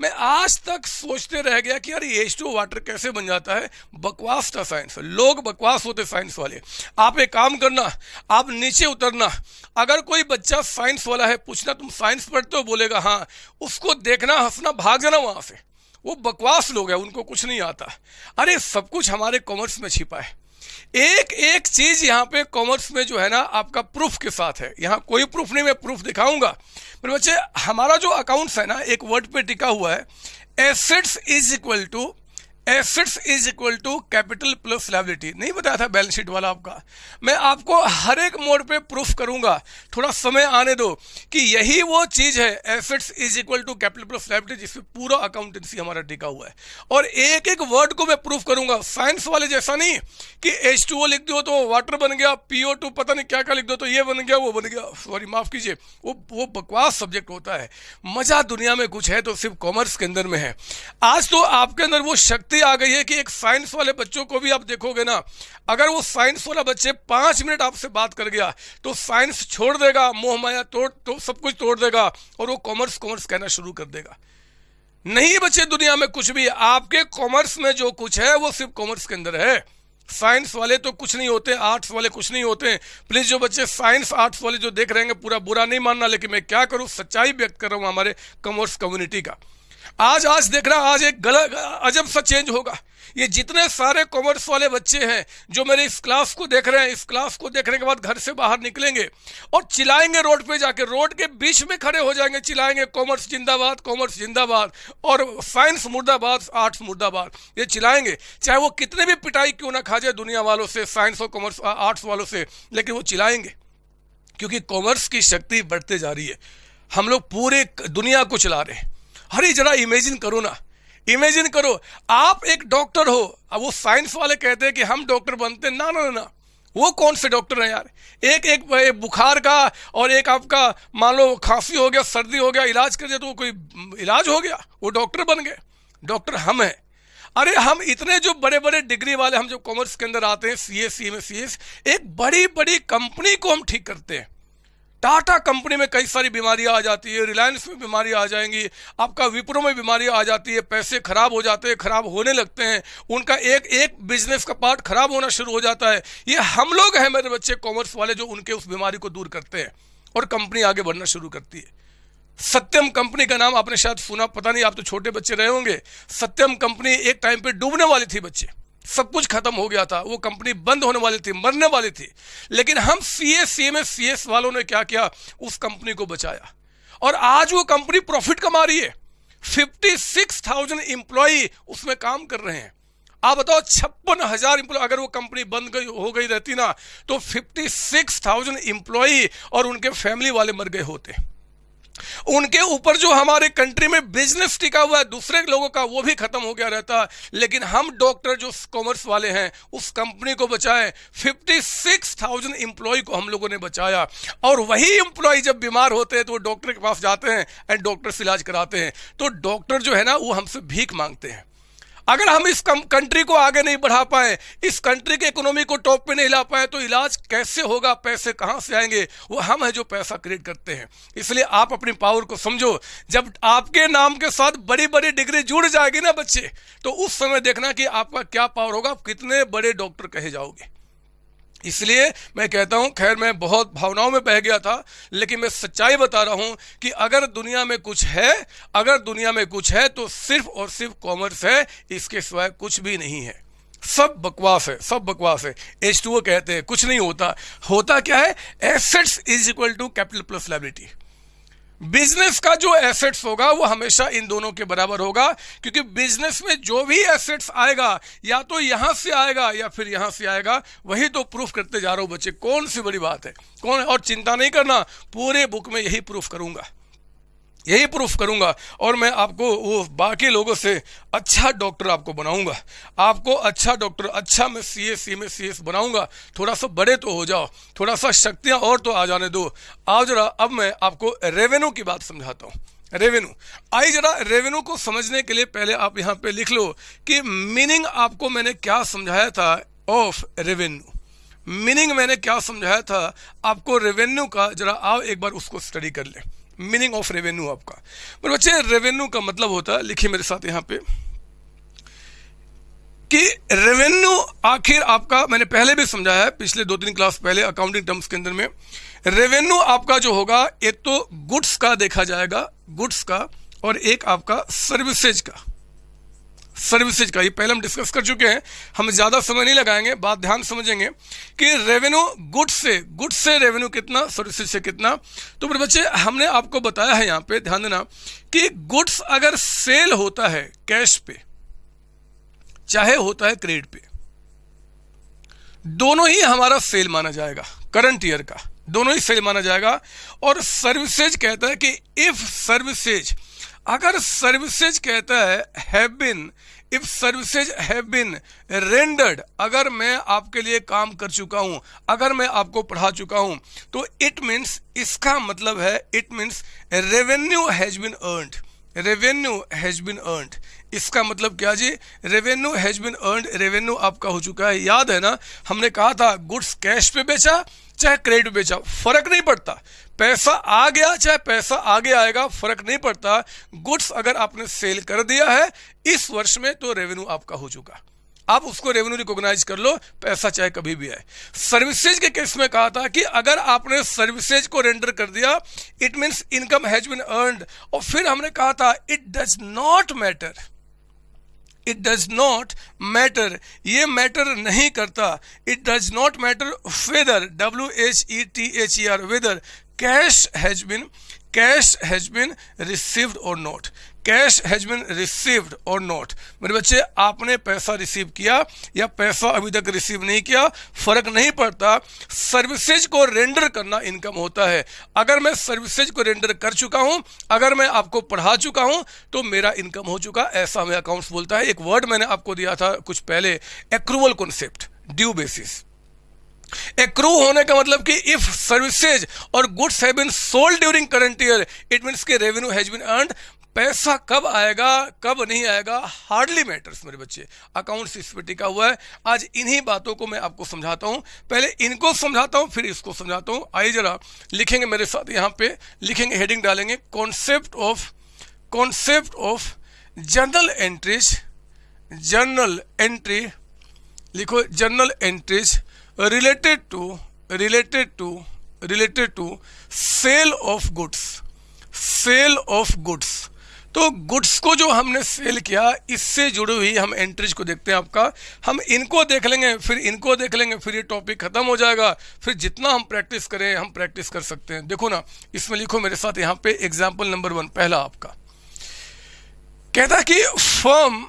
A: मैं आज तक सोचते रह गया कि यार एच टू वाटर कैसे बन जाता है? बकवास था साइंस लोग बकवास होते साइंस वाले। आप एक काम करना, आप नीचे उतरना। अगर कोई बच्चा साइंस वाला है, पूछना, तुम साइंस पढ़ते हो? बोलेगा हाँ। उसको देखना, हंसना, भाग जाना वहाँ से। वो बकवास लोग हैं, उनको कुछ नहीं आता। अरे, सब कुछ हमारे कॉमर्स में छिपा है। एक एक चीज़ यहाँ पे कॉमर्स में जो है ना आपका प्रूफ के साथ है। यहाँ कोई प्रूफ नहीं, मैं प्रूफ दिखाऊँगा। मेरे बच्चे, हमारा जो अकाउंट्स है ना, एक वर्ड पे टिका हुआ है assets is equal to assets is equal to capital plus liability नहीं बताया था बैलेंस शीट वाला आपका। मैं आपको हर एक मोड पे प्रूफ करूँगा। थोड़ा समय आने दो कि यही वो चीज़ है। Assets is equal to capital plus liability जिसमें पूरा अकाउंटेंसी हमारा टिका हुआ है। और एक एक वर्ड को मैं प्रूफ करूँगा। साइंस वाले जैसा नहीं कि एच लिख दो तो वाटर बन गया टू पता नहीं क्या क्या लिख दो तो ये बन गया, वो बन गया। सॉरी माफ़ कीजिए। वो वो बकवास सब्जेक्ट होता है। मज़ा दुनिया में कुछ है तो सिर्फ़ कॉमर्स के अंदर में है। आज तो आपके अंदर वो शक्ति स्थिति आ गई है कि एक साइंस वाले बच्चों को भी आप देखोगे ना, अगर वो साइंस वाला बच्चे पाँच मिनट आपसे बात कर गया तो साइंस छोड़ देगा, मोह माया तोड़ तो सब कुछ तोड़ देगा, और वो कॉमर्स कॉमर्स कहना शुरू कर देगा। नहीं बच्चे दुनिया में कुछ भी, आपके कॉमर्स में जो कुछ है, वो सिर्फ़ कॉमर्स के अंदर है। साइंस वाले तो कुछ नहीं होते आर्ट्स वाले कुछ नहीं होते। प्लीज़ जो बच्चे साइंस आर्ट्स वाले जो देख रहे हैं पूरा बुरा नहीं मानना, लेकिन मैं क्या करूँ? सच्चाई व्यक्त कर रहा हूँ हमारे कॉमर्स कम्युनिटी का। आज आज देख रहा आज एक गलत, अजब सा चेंज होगा। ये जितने सारे कॉमर्स वाले बच्चे हैं, जो मेरे इस क्लास को देख रहे हैं, इस क्लास को देखने के बाद घर से बाहर निकलेंगे और चिल्लाएँगे रोड पे जाके, रोड के बीच में खड़े हो जाएँगे, चिल्लाएँगे कॉमर्स जिंदाबाद कॉमर्स जिंदाबाद और साइंस मुर्दाबाद आर्ट्स मुर्दाबाद, ये चिल्लाएँगे। चाहे वो कितने भी पिटाई क्यों ना खा जाए दुनिया वालों से साइंस और कॉमर्स आर्ट्स वालों से, लेकिन वो चिल्लाएँगे। क्योंकि कॉमर्स की शक्ति बढ़ते जा रही है। हम लोग पूरे दुनिया को चला रहे हैं। अरे जरा इमेजिन करो ना। इमेजिन करो आप एक डॉक्टर हो अब वो साइंस वाले कहते हैं कि हम डॉक्टर बनते ना ना ना वो कौन से डॉक्टर हैं यार? एक एक, एक बुखार का और एक आपका मान लो खांसी हो गया सर्दी हो गया इलाज कर दिया तो कोई इलाज हो गया? वो डॉक्टर बन गए। डॉक्टर हम हैं। अरे हम इतने जो बड़े बड़े डिग्री वाले हम जो कॉमर्स के अंदर आते हैं C S C M S C S एक बड़ी बड़ी कंपनी को हम ठीक करते हैं। टाटा कंपनी में कई सारी बीमारियाँ आ जाती है, रिलायंस में बीमारी आ जाएँगी, आपका विप्रो में बीमारियाँ आ जाती है, पैसे खराब हो जाते हैं, खराब होने लगते हैं, उनका एक एक बिज़नेस का पार्ट खराब होना शुरू हो जाता है। ये हम लोग हैं मेरे बच्चे कॉमर्स वाले जो उनके उस बीमारी को दूर करते हैं और कंपनी आगे बढ़ना शुरू करती है। सत्यम कंपनी का नाम आपने शायद सुना, पता नहीं, आप तो छोटे बच्चे रहे होंगे। सत्यम कंपनी एक टाइम पे डूबने वाली थी बच्चे। सब कुछ खत्म हो गया था, वो कंपनी बंद होने वाली थी, मरने वाली थी। लेकिन हम C S C M S C S वालों ने क्या किया? उस कंपनी को बचाया। और आज वो कंपनी प्रॉफिट कमा रही है। फिफ्टी सिक्स थाउज़ेंड इंप्लॉई उसमें काम कर रहे हैं। आप बताओ, छप्पन हज़ार इंप्लॉय अगर वो कंपनी बंद गई, हो गई रहती ना तो फिफ्टी सिक्स थाउज़ेंड इंप्लॉई और उनके फैमिली वाले मर गए होते। उनके ऊपर जो हमारे कंट्री में बिज़नेस टिका हुआ है दूसरे लोगों का वो भी खत्म हो गया रहता है। लेकिन हम डॉक्टर जो कॉमर्स वाले हैं उस कंपनी को बचाए। 56,000 एम्प्लॉय को हम लोगों ने बचाया। और वही एम्प्लॉय जब बीमार होते हैं तो वो डॉक्टर के पास जाते हैं एंड डॉक्टर से इलाज कराते हैं। तो डॉक्टर जो है ना वो हमसे भीख मांगते हैं। अगर हम इस कंट्री को आगे नहीं बढ़ा पाए, इस कंट्री के इकोनॉमी को टॉप पे नहीं ला पाए तो इलाज कैसे होगा, पैसे कहाँ से आएँगे, वो हम है जो पैसा क्रिएट करते हैं। इसलिए आप अपनी पावर को समझो। जब आपके नाम के साथ बड़ी बड़ी डिग्री जुड़ जाएगी ना बच्चे तो उस समय देखना कि आपका क्या पावर होगा, आप कितने बड़े डॉक्टर कहे जाओगे। इसलिए मैं कहता हूँ, खैर मैं बहुत भावनाओं में बह गया था, लेकिन मैं सच्चाई बता रहा हूँ कि अगर दुनिया में कुछ है, अगर दुनिया में कुछ है तो सिर्फ़ और सिर्फ़ कॉमर्स है, इसके सिवाय कुछ भी नहीं है। सब बकवास है, सब बकवास है। एच टू कहते हैं, कुछ नहीं होता। होता क्या है? Assets is equal to capital plus liability business का जो एसेट्स होगा, वो हमेशा इन दोनों के बराबर होगा, क्योंकि बिज़नेस में जो भी एसेट्स आएगा, या तो यहाँ से आएगा, या फिर यहाँ से आएगा, वही तो प्रूफ करते जा रहे हो बच्चे। कौन सी बड़ी बात है? कौन, और चिंता नहीं करना, पूरे बुक में यही प्रूफ करूँगा। यही प्रूफ करूँगा और मैं आपको वो बाकी लोगों से अच्छा डॉक्टर आपको बनाऊँगा। आपको अच्छा डॉक्टर अच्छा मैं सी एस सी में सी एस बनाऊँगा। थोड़ा सा बड़े तो हो जाओ, थोड़ा सा शक्तियाँ और तो आ जाने दो। आओ जरा, अब मैं आपको रेवेन्यू की बात समझाता हूँ। रेवेन्यू। आई जरा रेवेन्यू को समझने के लिए पहले आप यहाँ पे लिख लो कि मीनिंग आपको मैंने क्या समझाया था ऑफ़ रेवेन्यू। मीनिंग मैंने क्या समझाया था? आपको रेवेन्यू का, जरा आओ एक बार उसको स्टडी कर ले। मीनिंग ऑफ़ रेवेन्यू आपका। मेरे बच्चे रेवेन्यू का मतलब होता है, लिखिए मेरे साथ यहाँ पे, कि रेवेन्यू आखिर आपका, मैंने पहले भी समझाया है, पिछले दो तीन क्लास पहले अकाउंटिंग टर्म्स के अंदर में रेवेन्यू आपका जो होगा, एक तो गुड्स का देखा जाएगा गुड्स का, और एक आपका सर्विसेज़ का। सर्विसेज़ का, ये पहले हम डिस्कस कर चुके हैं। हम ज़्यादा समय नहीं लगाएँगे, बात ध्यान समझेंगे कि रेवेन्यू गुड्स से गुड्स से रेवेन्यू कितना सर्विसेज़ से कितना। तो मेरे बच्चे, हमने आपको बताया है यहाँ पे, ध्यान देना, कि गुड्स अगर सेल होता है कैश पे, चाहे होता है क्रेडिट पे, दोनों ही हमारा सेल माना जाएगा करंट ईयर का, दोनों ही सेल माना जाएगा। और सर्विसेज़ कहता है कि इफ़ सर्विसेज़ अगर सर्विसेज़ कहता है have been if services have been rendered अगर मैं आपके लिए काम कर चुका हूँ, अगर मैं आपको पढ़ा चुका हूँ तो इट मीन्स इसका मतलब है it means revenue has been earned revenue has been earned इसका मतलब क्या जी? Revenue has been earned revenue आपका हो चुका है। याद है ना? हमने कहा था गुड्स कैश पे बेचा चाहे क्रेडिट बेचा फ़र्क नहीं पड़ता। पैसा आ गया, चाहे पैसा आगे आएगा, फ़र्क नहीं पड़ता। गुड्स अगर आपने सेल कर दिया है, इस वर्ष में तो रेवेन्यू आपका हो चुका। आप उसको रेवेन्यू रिकॉग्नाइज कर लो, पैसा चाहे कभी भी आए। सर्विसेज़ के केस में कहा था कि अगर आपने सर्विसेज़ को रेंडर कर दिया, it means income has been earned. और फिर हमने कहा था, it does not matter. It does not matter ये मैटर नहीं करता. It does not matter whether W H E T H E R whether cash has been cash has been received और not cash has been received और not. मेरे बच्चे, आपने पैसा receive किया या पैसा अभी तक रिसीव नहीं किया, फ़र्क नहीं पड़ता। सर्विसेज़ को रेंडर करना इनकम होता है। अगर मैं सर्विसेज़ को रेंडर कर चुका हूँ, अगर मैं आपको पढ़ा चुका हूँ तो मेरा इनकम हो चुका। ऐसा हमें अकाउंट्स बोलता है। एक वर्ड मैंने आपको दिया था कुछ पहले accrual concept due basis accrue होने का मतलब कि इफ़ सर्विसेज़ और goods have been sold during current year it means कि रेवेन्यू हैज़ बीन अर्नड पैसा कब आएगा, कब नहीं आएगा हार्डली मैटर्स मेरे बच्चे। अकाउंट इस पर टिका हुआ है। आज इन्हीं बातों को मैं आपको समझाता हूँ। पहले इनको समझाता हूँ, फिर इसको समझाता हूँ। आइए जरा लिखेंगे मेरे साथ यहाँ पे, लिखेंगे हेडिंग डालेंगे। Concept of concept of journal entries journal entry लिखो journal entries related to related to related to sale of goods sale of goods तो गुड्स को जो हमने सेल किया, इससे जुड़ी हुई हम एंट्रीज को देखते हैं आपका। हम इनको देख लेंगे, फिर इनको देख लेंगे, फिर ये टॉपिक खत्म हो जाएगा। फिर जितना हम प्रैक्टिस करें, हम प्रैक्टिस कर सकते हैं। देखो ना, इसमें लिखो मेरे साथ यहाँ पे एग्ज़ाम्पल नंबर वन पहला आपका। कहता कि firm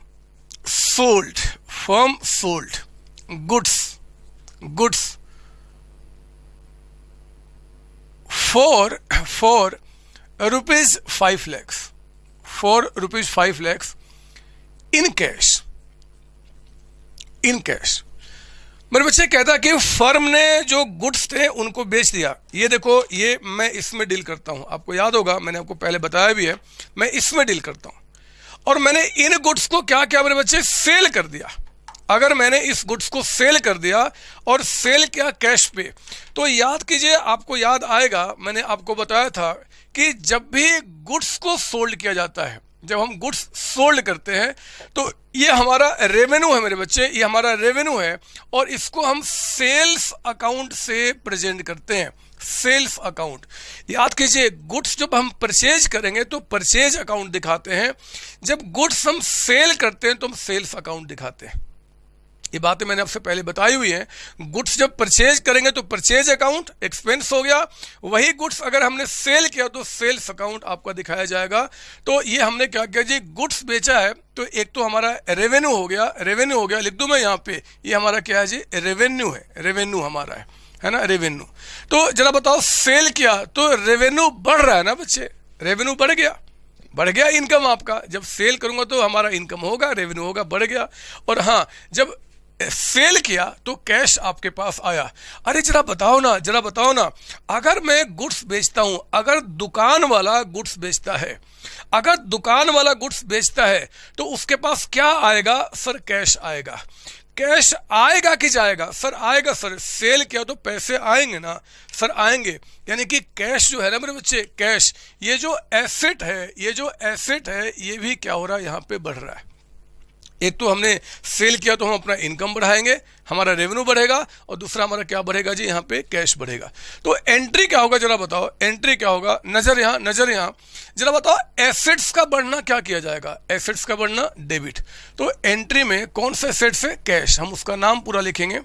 A: sold firm sold goods goods for for rupees five lakhs for rupees five lakhs in cash in cash मेरे बच्चे कहता कि फर्म ने जो गुड्स थे उनको बेच दिया। ये देखो, ये मैं इसमें डील करता हूँ। आपको याद होगा, मैंने आपको पहले बताया भी है, मैं इसमें डील करता हूँ। और मैंने इन गुड्स को क्या क्या मेरे बच्चे सेल कर दिया। अगर मैंने इस गुड्स को सेल कर दिया और सेल किया कैश पे तो याद कीजिए, आपको याद आएगा, मैंने आपको बताया था कि जब भी गुड्स को सोल्ड किया जाता है, जब हम गुड्स सोल्ड करते हैं तो ये हमारा रेवेन्यू है मेरे बच्चे, ये हमारा रेवेन्यू है, और इसको हम सेल्स अकाउंट से प्रेजेंट करते हैं, सेल्स अकाउंट। याद कीजिए, गुड्स जब हम परचेज करेंगे तो परचेज अकाउंट दिखाते हैं, जब गुड्स हम सेल करते हैं तो हम सेल्स अकाउंट दिखाते हैं। ये बातें मैंने आपसे पहले बताई हुई हैं। गुड्स जब परचेज करेंगे तो परचेज अकाउंट एक्सपेंस हो गया। वही गुड्स अगर हमने सेल किया तो सेल्स अकाउंट आपका दिखाया जाएगा। तो ये हमने क्या किया जी? गुड्स बेचा है तो एक तो हमारा रेवेन्यू हो गया। रेवेन्यू हो गया, लिख दूँ मैं यहाँ पे। ये हमारा क्या है जी? रेवेन्यू है। रेवेन्यू हमारा है। है ना? रेवेन्यू तो जरा बताओ, सेल किया तो रेवेन्यू बढ़ रहा है ना बच्चे? रेवेन्यू बढ़ गया। बढ़ गया इनकम आपका। जब सेल करूँगा तो हमारा इनकम होगा रेवेन्यू होगा, बढ़ गया। और हाँ जब सेल किया तो कैश आपके पास आया। अरे जरा बताओ ना, जरा बताओ ना, अगर मैं गुड्स बेचता हूँ, अगर दुकान वाला गुड्स बेचता है, अगर दुकान वाला गुड्स बेचता है तो उसके पास क्या आएगा? सर, कैश आएगा। कैश आएगा कि जाएगा? सर, आएगा, सर। सेल किया तो पैसे आएँगे ना। सर, आएँगे। यानी कि कैश जो है ना मेरे बच्चे, कैश, ये जो एसेट है, ये जो एसेट है, ये भी क्या हो रहा है? यहाँ पे बढ़ रहा है। एक तो हमने सेल किया तो हम अपना इनकम बढ़ाएँगे, हमारा रेवेन्यू बढ़ेगा और दूसरा हमारा क्या बढ़ेगा जी? यहाँ पे कैश बढ़ेगा। तो एंट्री क्या होगा जरा बताओ? एंट्री क्या होगा? नज़र यहाँ नज़र यहाँ। जरा बताओ एसेट्स का बढ़ना क्या किया जाएगा? एसेट्स का बढ़ना डेबिट तो एंट्री में कौन सा एसेट्स है? कैश हम उसका नाम पूरा लिखेंगे।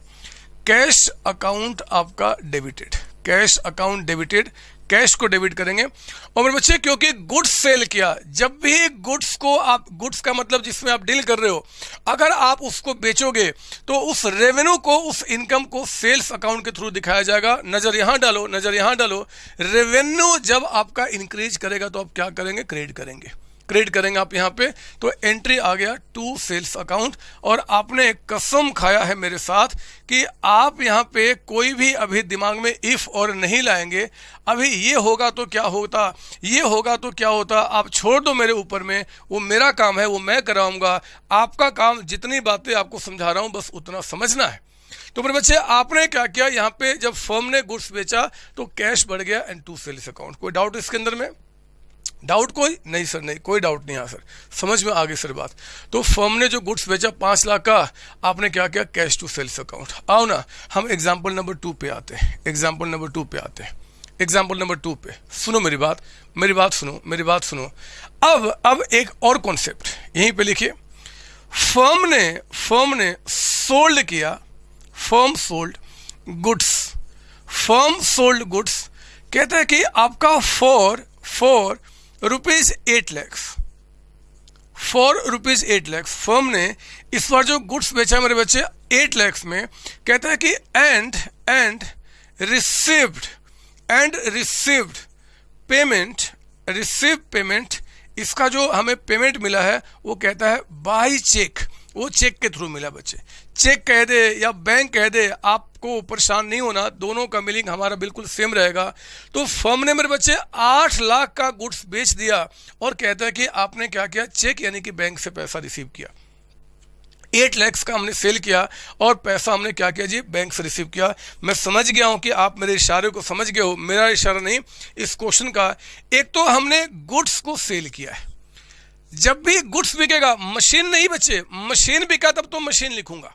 A: कैश अकाउंट आपका debited cash account debited cash को डेबिट करेंगे। और मेरे बच्चे, क्योंकि गुड्स सेल किया, जब भी गुड्स को आप, गुड्स का मतलब जिसमें आप डील कर रहे हो, अगर आप उसको बेचोगे तो उस रेवेन्यू को, उस इनकम को सेल्स अकाउंट के थ्रू दिखाया जाएगा। नज़र यहाँ डालो, नज़र यहाँ डालो। रेवेन्यू जब आपका इंक्रीज करेगा तो आप क्या करेंगे? क्रेडिट करेंगे। क्रिएट करेंगे आप यहाँ पे तो एंट्री आ गया टू सेल्स अकाउंट और आपने एक कसम खाया है मेरे साथ कि आप यहाँ पे कोई भी अभी दिमाग में इफ़ और नहीं लाएँगे। अभी ये होगा तो क्या होता, ये होगा तो क्या होता, आप छोड़ दो मेरे ऊपर में, वो मेरा काम है, वो मैं कराऊँगा। आपका काम जितनी बातें आपको समझा रहा हूँ, बस उतना समझना है। तो मेरे बच्चे, आपने क्या किया, यहाँ पे जब फर्म ने गुड्स बेचा तो कैश बढ़ गया एंड टू सेल्स अकाउंट कोई डाउट इसके अंदर में? डाउट कोई? नहीं सर नहीं, कोई डाउट नहीं यहाँ सर समझ में आ गई सर बात. तो फर्म ने जो गुड्स बेचा पाँच लाख का, आपने क्या किया? कैश टू सेल्स अकाउंट आओ ना, हम एग्ज़ाम्पल नंबर टू पे आते हैं. एग्ज़ाम्पल नंबर टू पे आते हैं. एग्ज़ाम्पल नंबर टू पे. सुनो मेरी बात मेरी बात सुनो, मेरी बात सुनो. अब अब एक और कॉन्सेप्ट यहीं पे लिखिए. फर्म ने फर्म ने सोल्ड किया firm sold goods firm sold goods कहते हैं कि आपका for for rupees eight lakhs for rupees eight lakhs firm ने इस बार जो गुड्स बेचा मेरे बच्चे एट लैक्स में, कहता है कि and and received and received payment receive payment इसका जो हमें पेमेंट मिला है, वो कहता है बाई चेक वो चेक के थ्रू मिला बच्चे. चेक कह दे या बैंक कह दे आपको परेशान नहीं होना, दोनों का मिलिंग हमारा बिल्कुल सेम रहेगा। तो फर्म ने मेरे बच्चे आठ लाख का गुड्स बेच दिया और कहता है कि आपने क्या किया? चेक यानी कि बैंक से पैसा रिसीव किया। एट लैक्स का हमने सेल किया और पैसा हमने क्या किया जी? बैंक से रिसीव किया। मैं समझ गया हूँ कि आप मेरे इशारे को समझ गए हो। मेरा इशारा नहीं, इस क्वेश्चन का। एक तो हमने गुड्स को सेल किया है। जब भी गुड्स बिकेगा, मशीन नहीं बचे। मशीन बिका तब तो मशीन लिखूँगा।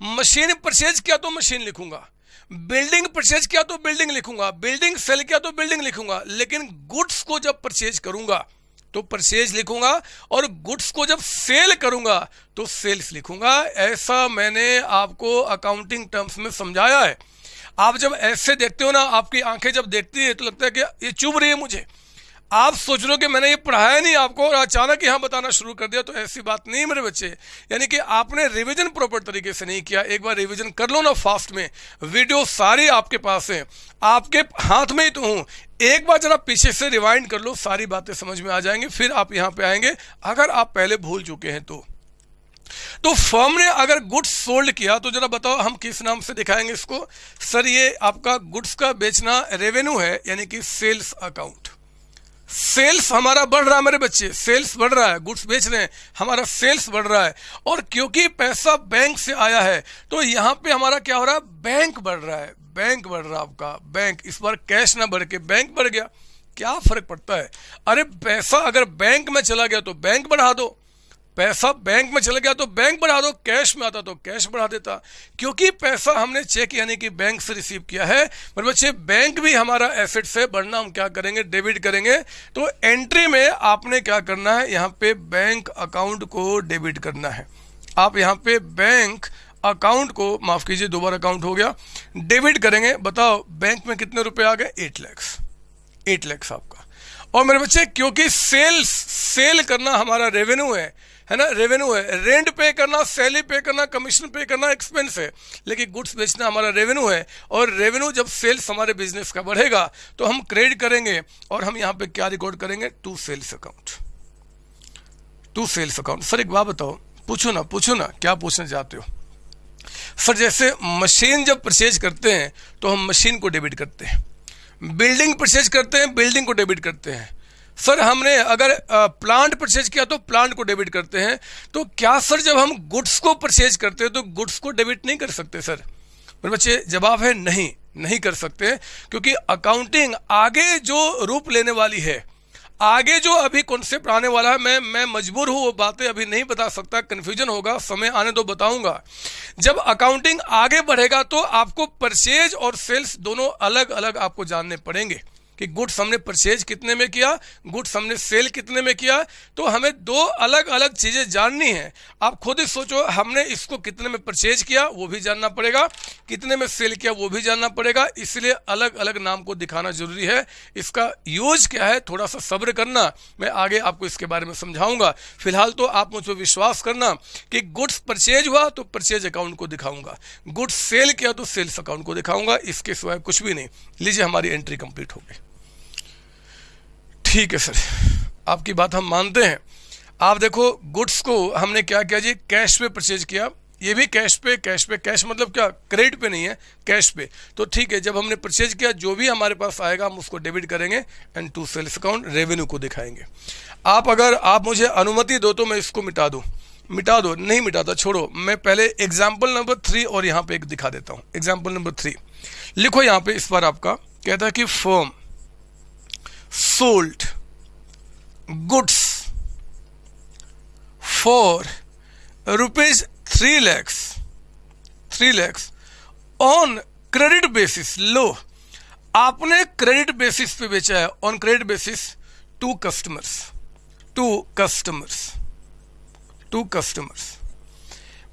A: मशीन परचेज किया तो मशीन लिखूँगा। बिल्डिंग परचेज किया तो बिल्डिंग लिखूँगा। बिल्डिंग सेल किया तो बिल्डिंग लिखूँगा। लेकिन गुड्स को जब परचेज करूँगा तो परचेज लिखूँगा और गुड्स को जब सेल करूँगा तो सेल्स लिखूँगा। ऐसा मैंने आपको अकाउंटिंग टर्म्स में समझाया है। आप जब ऐसे देखते हो ना, आपकी आँखें जब देखती है तो लगता है कि ये चुभ रही है मुझे। आप सोच रहे हो कि मैंने ये पढ़ाया नहीं आपको और अचानक यहाँ बताना शुरू कर दिया तो ऐसी बात नहीं मेरे बच्चे। यानी कि आपने रिवीजन प्रॉपर तरीके से नहीं किया। एक बार रिवीजन कर लो ना फास्ट में। वीडियो सारी आपके पास है। आपके हाथ में ही तो हूँ। एक बार जरा पीछे से रिवाइंड कर लो, सारी बातें समझ में आ जाएँगी, फिर आप यहाँ पे आएँगे। अगर आप पहले भूल चुके हैं तो। तो फर्म ने अगर गुड्स सोल्ड किया तो जरा बताओ हम किस नाम से दिखाएँगे इसको? सर, ये आपका गुड्स का बेचना रेवेन्यू है, यानी कि सेल्स अकाउंट सेल्स हमारा बढ़ रहा है मेरे बच्चे, सेल्स बढ़ रहा है, गुड्स बेच रहे हैं, हमारा सेल्स बढ़ रहा है। और क्योंकि पैसा बैंक से आया है तो यहाँ पे हमारा क्या हो रहा है? बैंक बढ़ रहा है, बैंक बढ़ रहा है आपका, बैंक। इस बार कैश ना बढ़ के बैंक बढ़ गया। क्या फ़र्क पड़ता है? अरे पैसा अगर बैंक में चला गया तो बैंक बढ़ा दो। पैसा बैंक में चला गया तो बैंक बढ़ा दो कैश में आता तो कैश बढ़ा देता। क्योंकि पैसा हमने चेक यानी कि बैंक से रिसीव किया है। पर बच्चे बैंक भी हमारा एसेट से बढ़ना हम क्या करेंगे? डेबिट करेंगे। तो एंट्री में आपने क्या करना है? यहाँ पे बैंक अकाउंट को डेबिट करना है। आप यहाँ पे बैंक अकाउंट को, माफ़ कीजिए, दोबारा अकाउंट हो गया डेबिट करेंगे। बताओ बैंक में कितने रुपए आ गए? एट लैक्स एट लैक्स आपका। और मेरे बच्चे, क्योंकि सेल्स सेल करना हमारा रेवेन्यू है है ना? रेवेन्यू है। रेंट पे करना सैलरी पे करना कमीशन पे करना एक्सपेंस है। लेकिन गुड्स बेचना हमारा रेवेन्यू है। और रेवेन्यू जब सेल्स हमारे बिज़नेस का बढ़ेगा तो हम क्रेडिट करेंगे और हम यहाँ पे क्या रिकॉर्ड करेंगे? To sales account to sales account sir एक बात बताओ। पूछो ना पूछो ना, क्या पूछना चाहते हो? सर जैसे मशीन जब परचेज करते हैं तो हम मशीन को डेबिट करते हैं। बिल्डिंग परचेज करते हैं बिल्डिंग को डेबिट करते हैं। सर, हमने अगर प्लांट परचेज किया तो प्लांट को डेबिट करते हैं तो क्या सर, जब हम गुड्स को परचेज करते हैं तो गुड्स को डेबिट नहीं कर सकते, सर? मेरे बच्चे, जवाब है नहीं नहीं कर सकते, क्योंकि अकाउंटिंग आगे जो रूप लेने वाली है, आगे जो अभी कॉन्सेप्ट आने वाला है, मैं मैं मजबूर हूँ, वो बातें अभी नहीं बता सकता कन्फ्यूज़न होगा, समय आने दो बताऊँगा। जब अकाउंटिंग आगे बढ़ेगा तो आपको परचेज और सेल्स दोनों अलग अलग आपको जानने पड़ेंगे। कि गुड्स हमने परचेज कितने में किया गुड्स हमने सेल कितने में किया तो हमें दो अलग अलग चीज़ें जाननी है। आप खुद ही सोचो, हमने इसको कितने में परचेज किया, वो भी जानना पड़ेगा। कितने में सेल किया, वो भी जानना पड़ेगा। इसलिए अलग अलग नाम को दिखाना ज़रूरी है। इसका यूज़ क्या है थोड़ा सा सब्र करना, मैं आगे आपको इसके बारे में समझाऊँगा। फ़िलहाल तो आप मुझ पर विश्वास करना कि गुड्स परचेज हुआ तो परचेज अकाउंट को दिखाऊँगा। गुड्स सेल किया तो सेल्स अकाउंट को दिखाऊँगा। इसके सिवाय कुछ भी नहीं। लीजिए, हमारी एंट्री कंप्लीट हो गई। ठीक है सर। आपकी बात हम मानते हैं। आप देखो गुड्स को हमने क्या किया जी? कैश पे परचेज किया। ये भी कैश पे कैश पे। कैश मतलब क्या? क्रेडिट पे नहीं है कैश पे। तो ठीक है, जब हमने परचेज किया, जो भी हमारे पास आएगा, हम उसको डेबिट करेंगे and to sales account revenue को दिखाएँगे। आप अगर, आप मुझे अनुमति दो तो मैं इसको मिटा दूँ। मिटा दो, नहीं मिटाता, छोड़ो। मैं पहले एग्ज़ाम्पल नंबर थ्री और यहाँ पे एक दिखा देता हूँ। एग्ज़ाम्पल नंबर थ्री लिखो यहाँ पे इस बार आपका। कहता है कि firm sold goods for rupees 3 lakhs 3 lakhs on credit basis लो, आपने क्रेडिट बेसिस पे बेचा है on credit basis to customers to customers to customers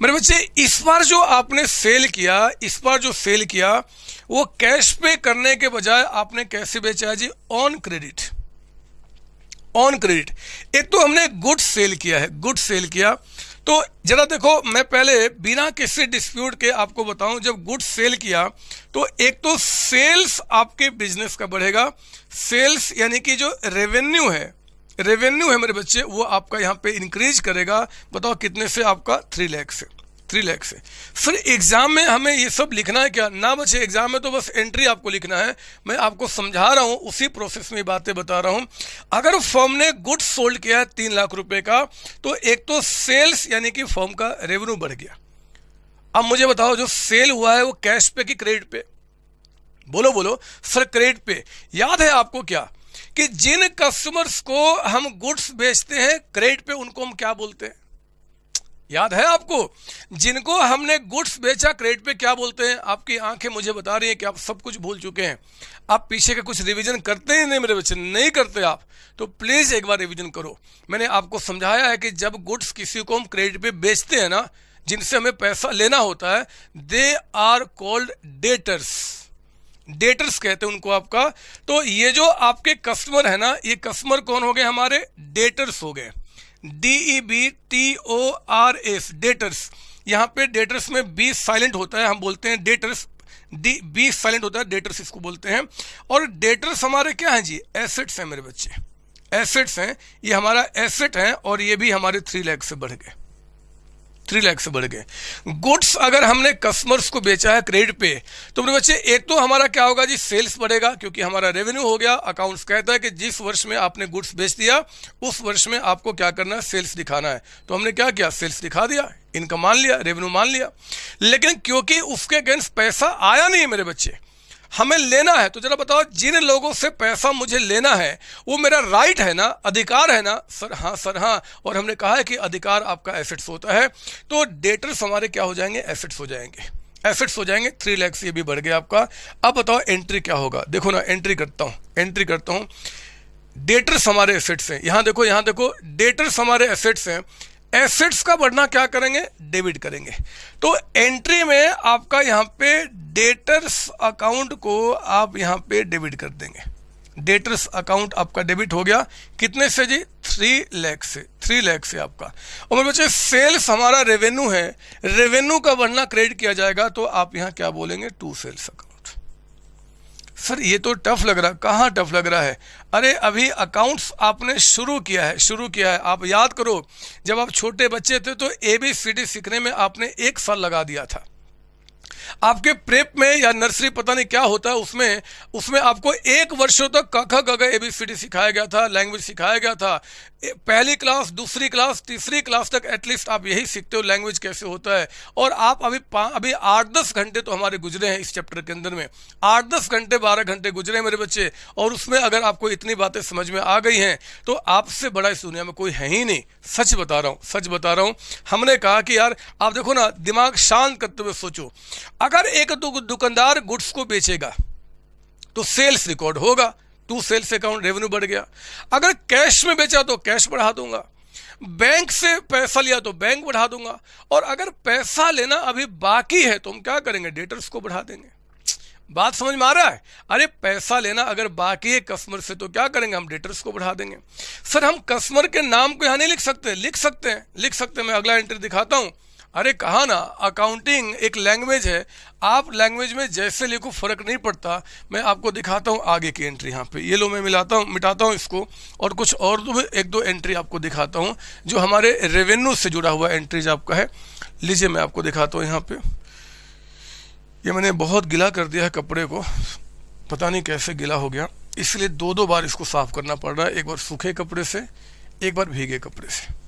A: मेरे बच्चे, इस बार जो आपने सेल किया, इस बार जो सेल किया वो कैश पे करने के बजाय आपने कैसे बेचा है जी? ऑन क्रेडिट ऑन क्रेडिट एक तो हमने गुड सेल किया है गुड सेल किया। तो जरा देखो, मैं पहले बिना किसी डिस्प्यूट के आपको बताऊँ, जब गुड सेल किया तो एक तो सेल्स आपके बिज़नेस का बढ़ेगा। सेल्स यानी कि जो रेवेन्यू है रेवेन्यू है मेरे बच्चे, वो आपका यहाँ पे इंक्रीज करेगा। बताओ कितने से आपका थ्री लैख से। थ्री लैक्स है फिर एग्ज़ाम में हमें ये सब लिखना है क्या? ना बचे एग्ज़ाम में तो बस एंट्री आपको लिखना है। मैं आपको समझा रहा हूँ, उसी प्रोसेस में बातें बता रहा हूँ। अगर फॉर्म ने गुड्स सोल्ड किया है तीन लाख रुपए का तो एक तो सेल्स यानी कि फॉर्म का रेवेन्यू बढ़ गया। अब मुझे बताओ, जो सेल हुआ है वो कैश पे कि क्रेडिट पे? बोलो बोलो। सर क्रेडिट पे। याद है आपको क्या? कि जिन कस्टमर्स को हम गुड्स बेचते हैं क्रेडिट पे उनको हम क्या बोलते हैं? याद है आपको? जिनको हमने गुड्स बेचा, क्रेडिट पे क्या बोलते हैं? आपकी आँखें मुझे बता रही हैं कि आप सब कुछ भूल चुके हैं। आप पीछे का कुछ रिवीजन करते ही नहीं मेरे बच्चे, नहीं करते आप। तो प्लीज़ एक बार रिवीजन करो। मैंने आपको समझाया है कि जब गुड्स किसी को हम क्रेडिट पे बेचते हैं ना, जिनसे हमें पैसा लेना होता है they are called debtors debtors कहते हैं उनको आपका। तो ये जो आपके कस्टमर है ना, ये कस्टमर कौन हो गए? हमारे डेटर्स हो गए। D E B T O R S debtors यहाँ पे डेटर्स में बी साइलेंट होता है, हम बोलते हैं डेटर्स डी बी साइलेंट होता है डेटर्स इसको बोलते हैं. और डेटर्स हमारे क्या हैं जी? एसेट्स हैं मेरे बच्चे. एसेट्स हैं. ये हमारा एसेट है और ये भी हमारे थ्री लैख से बढ़ गए. थ्री लैख से बढ़ गए। गुड्स अगर हमने कस्टमर्स को बेचा है क्रेडिट पे तो मेरे बच्चे, एक तो हमारा क्या होगा जी सेल्स बढ़ेगा, क्योंकि हमारा रेवेन्यू हो गया। अकाउंट्स कहता है कि जिस वर्ष में आपने गुड्स बेच दिया, उस वर्ष में आपको क्या करना है सेल्स दिखाना है। तो हमने क्या किया? सेल्स दिखा दिया इनकम मान लिया रेवेन्यू मान लिया। लेकिन क्योंकि उसके अगेंस्ट पैसा आया नहीं है मेरे बच्चे हमें लेना है। तो जरा बताओ, जिन लोगों से पैसा मुझे लेना है, वो मेरा राइट है ना? अधिकार है ना? सर हाँ सर हाँ। और हमने कहा है कि अधिकार आपका एसेट्स होता है। तो डेटर्स हमारे क्या हो जाएँगे? एसेट्स हो जाएँगे। एसेट्स हो जाएँगे। थ्री लैक्स ये भी बढ़ गया आपका। अब बताओ एंट्री क्या होगा? देखो ना एंट्री करता हूँ। एंट्री करता हूँ। डेटर्स हमारे एसेट्स हैं। यहाँ देखो यहाँ देखो। डेटर्स हमारे एसेट्स हैं। एसेट्स का बढ़ना क्या करेंगे? डेबिट करेंगे। तो एंट्री में आपका यहाँ पे डेटर्स अकाउंट को आप यहाँ पे डेबिट कर देंगे। डेटर्स अकाउंट आपका डेबिट हो गया। कितने से जी? थ्री लैख से। थ्री लैख से आपका। और मेरे बच्चे सेल्स हमारा रेवेन्यू है। रेवेन्यू का बढ़ना क्रेडिट किया जाएगा तो आप यहाँ क्या बोलेंगे? टू सेल्स अकाउंट सर ये तो टफ लग रहा, कहाँ टफ लग रहा है? अरे, अभी अकाउंट्स आपने शुरू किया है, शुरू किया है। आप याद करो, जब आप छोटे बच्चे थे तो ए बी सी डी सीखने में आपने एक साल लगा दिया था। आपके प्रेप में या नर्सरी पता नहीं क्या होता है उसमें उसमें आपको एक वर्षों तक कख गग ए बी सी डी सिखाया गया था लैंग्वेज सिखाया गया था। पहली क्लास, दूसरी क्लास, तीसरी क्लास तक एटलीस्ट आप यही सीखते हो लैंग्वेज कैसे होता है। और आप अभी अभी आठ दस घंटे तो हमारे गुजरे हैं इस चैप्टर के अंदर में। आठ दस घंटे, बारह घंटे गुजरे हैं मेरे बच्चे, और उसमें अगर आपको इतनी बातें समझ में आ गई हैं तो आपसे बड़ा इस दुनिया में कोई है ही नहीं। सच बता रहा हूँ, सच बता रहा हूँ। हमने कहा कि यार, आप देखो ना, दिमाग शांत करते हुए सोचो। अगर एक दुकानदार गुड्स को बेचेगा तो सेल्स रिकॉर्ड होगा। टू सेल्स अकाउंट रेवेन्यू बढ़ गया। अगर कैश में बेचा तो कैश बढ़ा दूँगा। बैंक से पैसा लिया तो बैंक बढ़ा दूँगा। और अगर पैसा लेना अभी बाकी है तो हम क्या करेंगे? डेटर्स को बढ़ा देंगे। बात समझ में आ रहा है? अरे, पैसा लेना अगर बाकी है कस्टमर से तो क्या करेंगे? हम डेटर्स को बढ़ा देंगे। सर, हम कस्टमर के नाम को यहाँ नहीं लिख सकते। लिख सकते हैं। लिख सकते हैं। मैं अगला एंट्री दिखाता हूँ। अरे कहा ना अकाउंटिंग एक लैंग्वेज है। आप लैंग्वेज में जैसे लिखो, फ़र्क नहीं पड़ता। मैं आपको दिखाता हूँ आगे की एंट्री यहाँ पे। ये लो मैं मिलाता हूँ, मिटाता हूँ इसको। और कुछ और दो एक दो एंट्री आपको दिखाता हूँ, जो हमारे रेवेन्यू से जुड़ा हुआ एंट्रीज आपका है। लीजिए मैं आपको दिखाता हूँ यहाँ पे। ये मैंने बहुत गिला कर दिया है कपड़े को। पता नहीं कैसे गिला हो गया। इसलिए दो दो बार इसको साफ़ करना पड़ रहा है। एक बार सूखे कपड़े से, एक बार भीगे कपड़े से।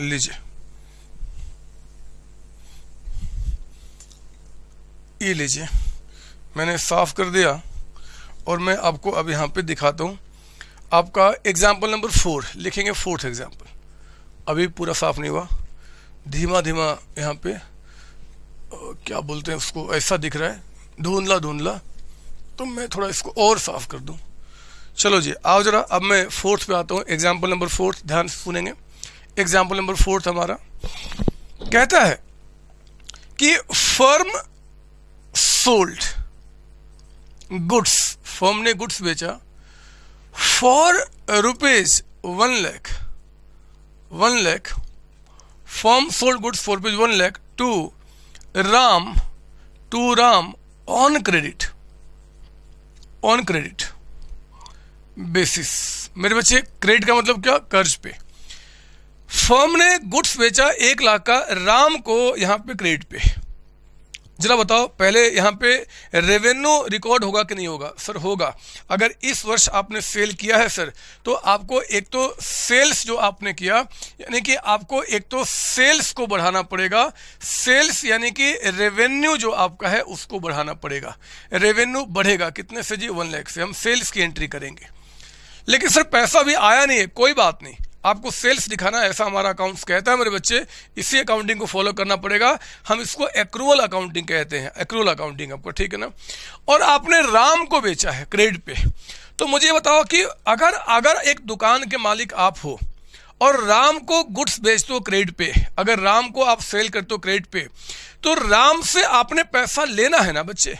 A: लीजिए। ये लीजिए। मैंने साफ़ कर दिया और मैं आपको अब यहाँ पे दिखाता हूँ। आपका एग्ज़ाम्पल नंबर फोर लिखेंगे फोर्थ एग्ज़ाम्पल अभी पूरा साफ़ नहीं हुआ। धीमा धीमा यहाँ पे क्या बोलते हैं उसको, ऐसा दिख रहा है। धुंधला धुंधला। तो मैं थोड़ा इसको और साफ़ कर दूँ। चलो जी, आओ जरा, अब मैं फोर्थ पे आता हूँ। एग्ज़ाम्पल नंबर फोर्थ ध्यान से सुनेंगे। एग्ज़ाम्पल नंबर फोर्थ हमारा। कहता है कि फर्म सोल्ड गुड्स फर्म ने गुड्स बेचा। For rupees one lakh one lakh firm sold goods for rupees one lakh to Ram to Ram on credit on credit basis मेरे बच्चे क्रेडिट का मतलब क्या? कर्ज पे। फर्म ने गुड्स बेचा एक लाख का, राम को यहाँ पे क्रेडिट पे। जरा बताओ, पहले यहाँ पे रेवेन्यू रिकॉर्ड होगा कि नहीं होगा? सर, होगा। अगर इस वर्ष आपने सेल किया है, सर तो आपको एक तो सेल्स जो आपने किया, यानी कि आपको एक तो सेल्स को बढ़ाना पड़ेगा। सेल्स यानी कि रेवेन्यू जो आपका है, उसको बढ़ाना पड़ेगा। रेवेन्यू बढ़ेगा। कितने से जी? वन लैख से। हम सेल्स की एंट्री करेंगे। लेकिन सर, पैसा भी आया नहीं है। कोई बात नहीं। आपको सेल्स दिखाना ऐसा हमारा अकाउंट्स कहता है मेरे बच्चे। इसी अकाउंटिंग को फॉलो करना पड़ेगा। हम इसको एक्रूवल अकाउंटिंग कहते हैं। एक्रूवल अकाउंटिंग आपको, ठीक है ना? और आपने राम को बेचा है क्रेडिट पे। तो मुझे बताओ कि अगर अगर एक दुकान के मालिक आप हो और राम को गुड्स बेचते हो क्रेडिट पे, अगर राम को आप सेल करते हो क्रेडिट पे तो राम से आपने पैसा लेना है ना बच्चे?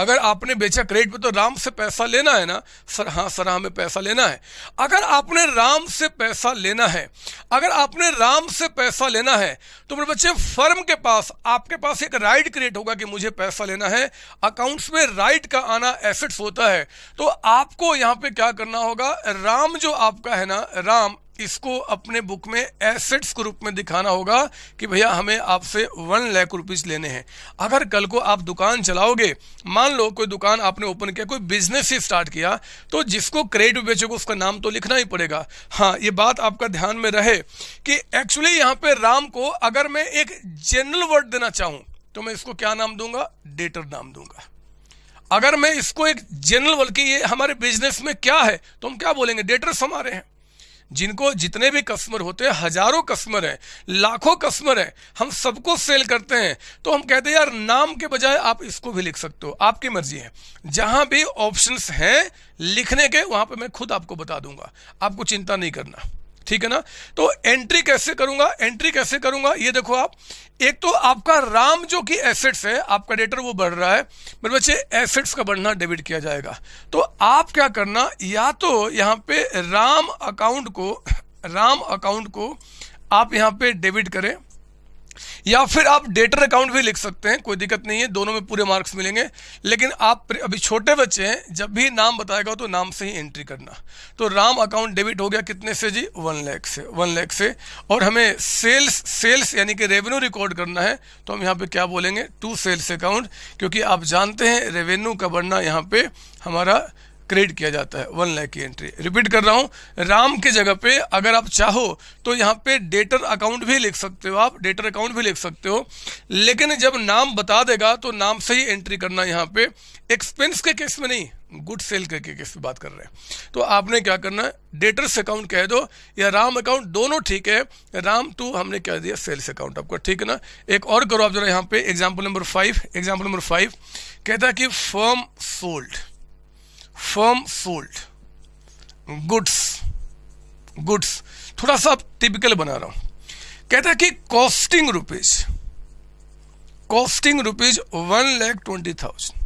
A: अगर आपने बेचा क्रेडिट पे तो राम से पैसा लेना है ना? सर हाँ सर हमें पैसा लेना है। अगर आपने राम से पैसा लेना है, अगर आपने राम से पैसा लेना है तो मेरे बच्चे, फर्म के पास, आपके पास एक राइट क्रिएट होगा कि मुझे पैसा लेना है। अकाउंट्स में राइट का आना एसेट्स होता है। तो आपको यहाँ पे क्या करना होगा? राम जो आपका है ना, राम इसको अपने बुक में एसेट्स के रूप में दिखाना होगा कि भैया हमें आपसे वन लाख रुपीज़ लेने हैं। अगर कल को आप दुकान चलाओगे, मान लो कोई दुकान आपने ओपन किया, कोई बिज़नेस ही स्टार्ट किया तो जिसको क्रेडिट बेचोगे उसका नाम तो लिखना ही पड़ेगा। हाँ ये बात आपका ध्यान में रहे कि एक्चुअली यहाँ पे राम को अगर मैं एक जनरल वर्ड देना चाहूँ तो मैं इसको क्या नाम दूँगा? डेटर नाम दूँगा। अगर मैं इसको एक जनरल वर्ड की ये हमारे बिज़नेस में क्या है तो हम क्या बोलेंगे? डेटर्स हमारे हैं। जिनको जितने भी कस्टमर होते हैं, हज़ारों कस्टमर हैं, लाखों कस्टमर हैं, हम सबको सेल करते हैं। तो हम कहते हैं, यार, नाम के बजाय आप इसको भी लिख सकते हो। आपकी मर्ज़ी है। जहाँ भी ऑप्शंस हैं, लिखने के, वहाँ पर मैं खुद आपको बता दूँगा। आपको चिंता नहीं करना। ठीक है ना? तो एंट्री कैसे करूँगा? एंट्री कैसे करूँगा? ये देखो आप। एक तो आपका राम जो कि एसेट्स है, आपका डेटर वो बढ़ रहा है। मेरे बच्चे एसेट्स का बढ़ना डेबिट किया जाएगा। तो आप क्या करना, या तो यहाँ पे राम अकाउंट को, राम अकाउंट को आप यहाँ पे डेबिट करें। या फिर आप डेटर अकाउंट भी लिख सकते हैं, कोई दिक्कत नहीं है, दोनों में पूरे मार्क्स मिलेंगे। लेकिन आप अभी छोटे बच्चे हैं, जब भी नाम बताएगा तो नाम से ही एंट्री करना। तो राम अकाउंट डेबिट हो गया कितने से जी? वन लैख से, वन लैख से। और हमें सेल्स सेल्स यानी कि रेवेन्यू रिकॉर्ड करना है तो हम यहाँ पे क्या बोलेंगे? टू सेल्स अकाउंट, क्योंकि आप जानते हैं रेवेन्यू का बढ़ना यहाँ पे हमारा क्रेडिट किया जाता है वन लाख की एंट्री रिपीट कर रहा हूँ, राम की जगह पे अगर आप चाहो तो यहाँ पे डेटर अकाउंट भी लिख सकते हो आप डेटर अकाउंट भी लिख सकते हो। लेकिन जब नाम बता देगा तो नाम से ही एंट्री करना यहाँ पे एक्सपेंस के केस में नहीं गुड सेल के केस में बात कर रहे हैं। तो आपने क्या करना है डेटर्स अकाउंट कह दो, या राम अकाउंट दोनों ठीक है। राम टू हमने कह दिया सेल्स अकाउंट आपको ठीक है ना। एक और करो आप जरा यहाँ पे example number five example number five कहता है कि firm sold firm sold goods goods थोड़ा सा टिपिकल बना रहा हूँ। कहता है कि costing rupees costing rupees one lakh twenty thousand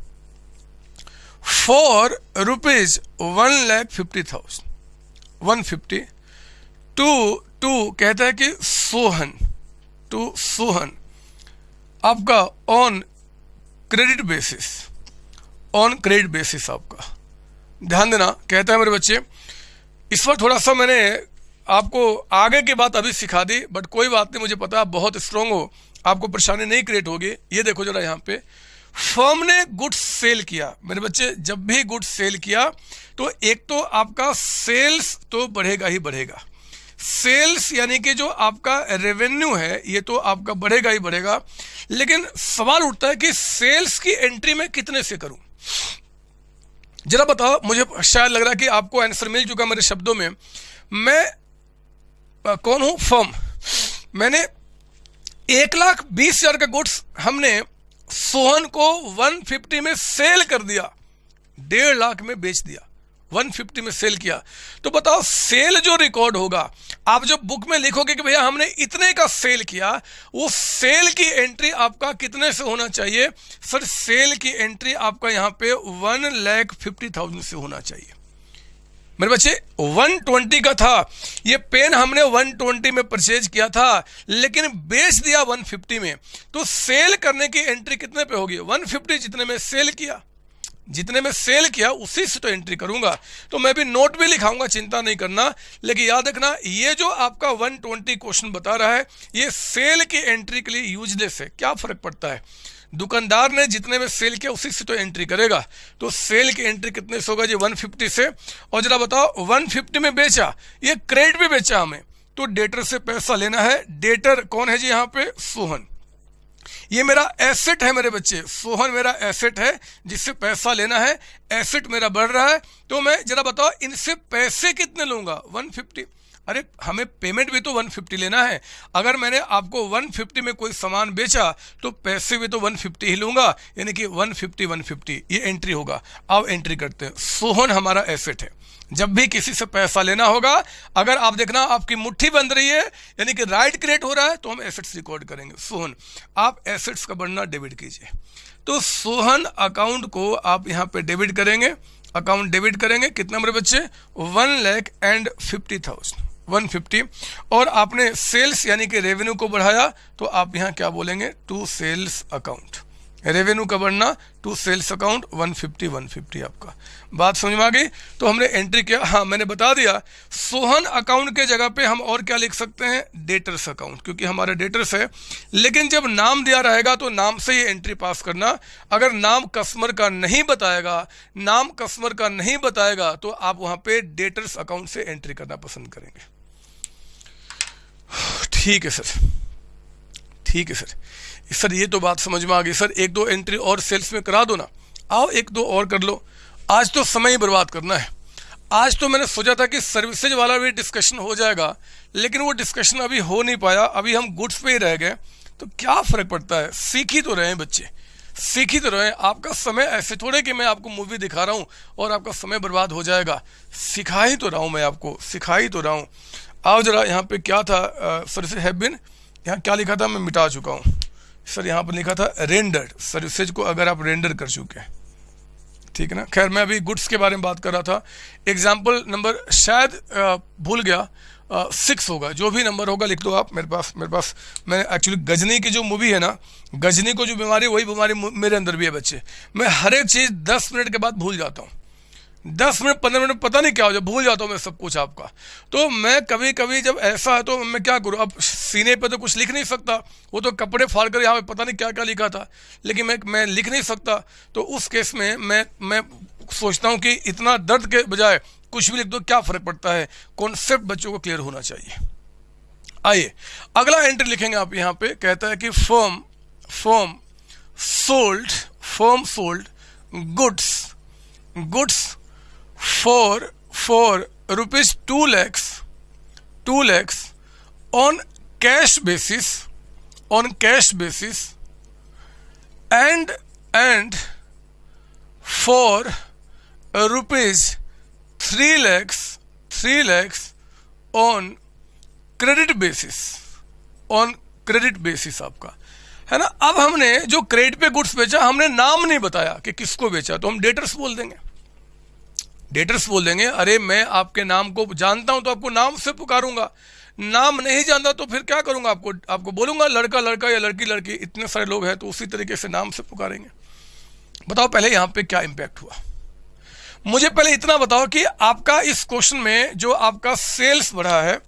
A: for rupees one lakh fifty thousand one fifty to to कहता है कि सोहन. टू सोहन. आपका on credit basis on credit basis आपका. ध्यान देना, कहता है मेरे बच्चे, इस पर थोड़ा सा मैंने आपको आगे की बात अभी सिखा दी बट कोई बात नहीं, मुझे पता आप बहुत स्ट्रांग हो, आपको परेशानी नहीं क्रिएट होगी। ये देखो जरा यहाँ पे। फर्म ने गुड्स सेल किया। मेरे बच्चे, जब भी गुड्स सेल किया तो एक तो आपका सेल्स तो बढ़ेगा ही बढ़ेगा। सेल्स यानी कि जो आपका रेवेन्यू है, ये तो आपका बढ़ेगा ही बढ़ेगा। लेकिन सवाल उठता है कि सेल्स की एंट्री में कितने से करूँ? जरा बताओ मुझे शायद लग रहा है कि आपको आंसर मिल चुका मेरे शब्दों में। मैं आ, कौन हूँ? फर्म मैंने एक लाख बीस हज़ार का गुड्स हमने सोहन को 150 में सेल कर दिया। डेढ़ लाख में बेच दिया। 150 में सेल किया। तो बताओ, सेल जो रिकॉर्ड होगा, आप जो बुक में लिखोगे कि भैया हमने इतने का सेल किया, वो सेल की एंट्री आपका कितने से होना चाहिए? सर, सेल की एंट्री आपका यहाँ पे वन लैख फिफ्टी थाउज़ेंड से होना चाहिए। मेरे बच्चे 120 का था। ये पेन हमने 120 में परचेज किया था, लेकिन बेच दिया 150 में। तो सेल करने की एंट्री कितने पे होगी? 150 जितने में सेल किया। जितने में सेल किया, उसी से तो एंट्री करूँगा। तो मैं भी नोट भी लिखाऊँगा, चिंता नहीं करना। लेकिन याद रखना, ये जो आपका 120 क्वेश्चन बता रहा है, ये सेल की एंट्री के लिए यूजलेस है। क्या फ़र्क पड़ता है? दुकानदार ने जितने में सेल किया, उसी से तो एंट्री करेगा। तो सेल की एंट्री कितने से होगा? जी 150 से। और जरा बताओ 150 में बेचा, ये क्रेडिट भी बेचा हमें। तो डेटर से पैसा लेना है। डेटर कौन है जी यहाँ पे? सोहन। ये मेरा एसेट है मेरे बच्चे। सोहन मेरा एसेट है, जिससे पैसा लेना है एसेट मेरा बढ़ रहा है। तो मैं जरा बताओ, इनसे पैसे कितने लूँगा? 150 अरे, हमें पेमेंट भी तो 150 लेना है। अगर मैंने आपको 150 में कोई सामान बेचा तो पैसे भी तो 150 ही लूँगा। यानी कि 150 150 ये एंट्री होगा। अब एंट्री करते हैं। सोहन हमारा एसेट है। जब भी किसी से पैसा लेना होगा, अगर आप देखना आपकी मुट्ठी बंद रही है, यानी कि राइट क्रिएट हो रहा है तो हम एसेट्स रिकॉर्ड करेंगे। सोहन, आप एसेट्स का बढ़ना डेबिट कीजिए। तो सोहन अकाउंट को आप यहाँ पे डेबिट करेंगे। अकाउंट डेबिट करेंगे। कितने मेरे बच्चे? One lakh and fifty thousand 150 और आपने सेल्स यानी कि रेवेन्यू को बढ़ाया तो आप यहाँ क्या बोलेंगे? To sales account. रेवेन्यू का बढ़ना, टू सेल्स अकाउंट 150 150 आपका। बात समझ में आ गई? तो हमने एंट्री किया। हाँ मैंने बता दिया, सोहन अकाउंट के जगह पे हम और क्या लिख सकते हैं? डेटर्स अकाउंट, क्योंकि हमारा डेटर्स है। लेकिन जब नाम दिया रहेगा तो नाम से ही एंट्री पास करना। अगर नाम कस्टमर का नहीं बताएगा, नाम कस्टमर का नहीं बताएगा तो आप वहाँ पर डेटर्स अकाउंट से एंट्री करना पसंद करेंगे। ठीक है सर। ठीक है सर। सर, ये तो बात समझ में आ गई। सर, एक दो एंट्री और सेल्स में करा दो ना। आओ, एक दो और कर लो। आज तो समय ही बर्बाद करना है। आज तो मैंने सोचा था कि सर्विसेज़ वाला भी डिस्कशन हो जाएगा, लेकिन वो डिस्कशन अभी हो नहीं पाया। अभी हम गुड्स पे ही रह गए। तो क्या फ़र्क पड़ता है? सीख ही तो रहे हैं बच्चे। सीख ही तो रहे हैं। आपका समय ऐसे थोड़े कि मैं आपको मूवी दिखा रहा हूँ और आपका समय बर्बाद हो जाएगा। सिखा ही तो रहा हूँ मैं आपको। सिखा ही तो रहा हूँ। आओ जरा यहाँ पे क्या था सर्विसेज़ हैव बिन यहाँ क्या लिखा था, मैं मिटा चुका हूँ। सर, यहाँ पर लिखा था रेंडर्ड सर्विसेज़ को अगर आप रेंडर कर चुके हैं। ठीक है ना? खैर, मैं अभी गुड्स के बारे में बात कर रहा था। एग्ज़ाम्पल नंबर शायद भूल गया। सिक्स होगा। जो भी नंबर होगा, लिख दो आप। मेरे पास मेरे पास, मैंने एक्चुअली गजनी की जो मूवी है ना, गजनी को जो बीमारी, वही बीमारी मेरे अंदर भी है बच्चे। मैं हर एक चीज़ दस मिनट के बाद भूल जाता हूँ। दस मिनट, पंद्रह मिनट, पता नहीं क्या हो जाए, भूल जाता हूँ मैं सब कुछ आपका। तो मैं कभी कभी जब ऐसा है तो मैं क्या करूँ? अब सीने पे तो कुछ लिख नहीं सकता। वो तो कपड़े फाड़ कर यहाँ पे पता नहीं क्या क्या लिखा था। लेकिन मैं मैं लिख नहीं सकता। तो उस केस में मैं मैं सोचता हूँ कि इतना दर्द के बजाय कुछ भी लिख दो, क्या फ़र्क पड़ता है? कॉन्सेप्ट बच्चों को क्लियर होना चाहिए। आइए, अगला एंट्री लिखेंगे आप यहाँ पे। कहता है कि firm firm sold firm sold goods goods for for rupees 2 lakhs 2 lakhs on cash basis on cash basis and and for uh, rupees 3 lakhs 3 lakhs on credit basis on credit basis आपका है ना अब हमने जो credit पे goods बेचा हमने नाम नहीं बताया कि किसको बेचा तो हम डेटर्स बोल देंगे डेटर्स बोल देंगे, अरे, मैं आपके नाम को जानता हूँ तो आपको नाम से पुकारूँगा। नाम नहीं जानता तो फिर क्या करूँगा आपको? आपको बोलूँगा, लड़का लड़का या लड़की लड़की, इतने सारे लोग हैं तो उसी तरीके से नाम से पुकारेंगे। बताओ, पहले यहाँ पे क्या इंपैक्ट हुआ? मुझे पहले इतना बताओ कि आपका इस क्वेश्चन में जो आपका सेल्स बढ़ा है,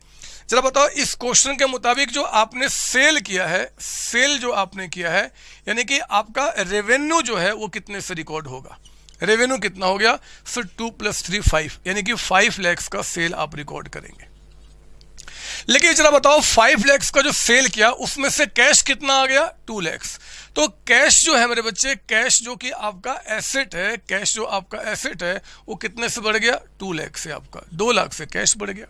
A: जरा बताओ, इस क्वेश्चन के मुताबिक जो आपने सेल किया है सेल जो आपने किया है, यानी कि आपका रेवेन्यू जो है वो कितने से रिकॉर्ड होगा? रेवेन्यू कितना हो गया? Sir two plus three five यानी कि फाइव लैक्स का सेल आप रिकॉर्ड करेंगे। लेकिन जरा बताओ फाइव लैक्स का जो सेल किया, उसमें से कैश कितना आ गया? टू लैक्स तो कैश जो है मेरे बच्चे कैश जो कि आपका एसेट है कैश जो आपका एसेट है, वो कितने से बढ़ गया? टू लैक्स से आपका। दो लाख से कैश बढ़ गया।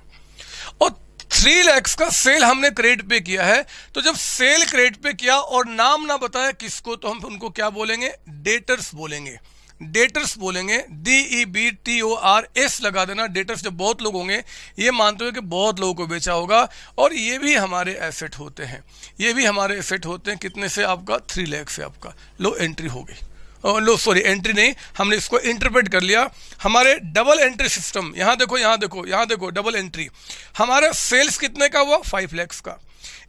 A: और थ्री लैक्स का सेल हमने क्रेडिट पे किया है। तो जब सेल क्रेडिट पे किया और नाम ना बताया, किसको तो हम उनको क्या बोलेंगे? डेटर्स बोलेंगे। डेटर्स बोलेंगे D E B T O R S लगा देना। डेटर्स जब बहुत लोग होंगे, ये मानते हो कि बहुत लोगों को बेचा होगा, और ये भी हमारे एसेट होते हैं। ये भी हमारे एसेट होते हैं। कितने से आपका? थ्री लैख से आपका। लो एंट्री हो गई। लो सॉरी एंट्री नहीं। हमने इसको इंटरप्रेट कर लिया। हमारे डबल एंट्री सिस्टम यहाँ देखो यहाँ देखो यहाँ देखो डबल एंट्री हमारा सेल्स कितने का हुआ? फाइव लैक्स का।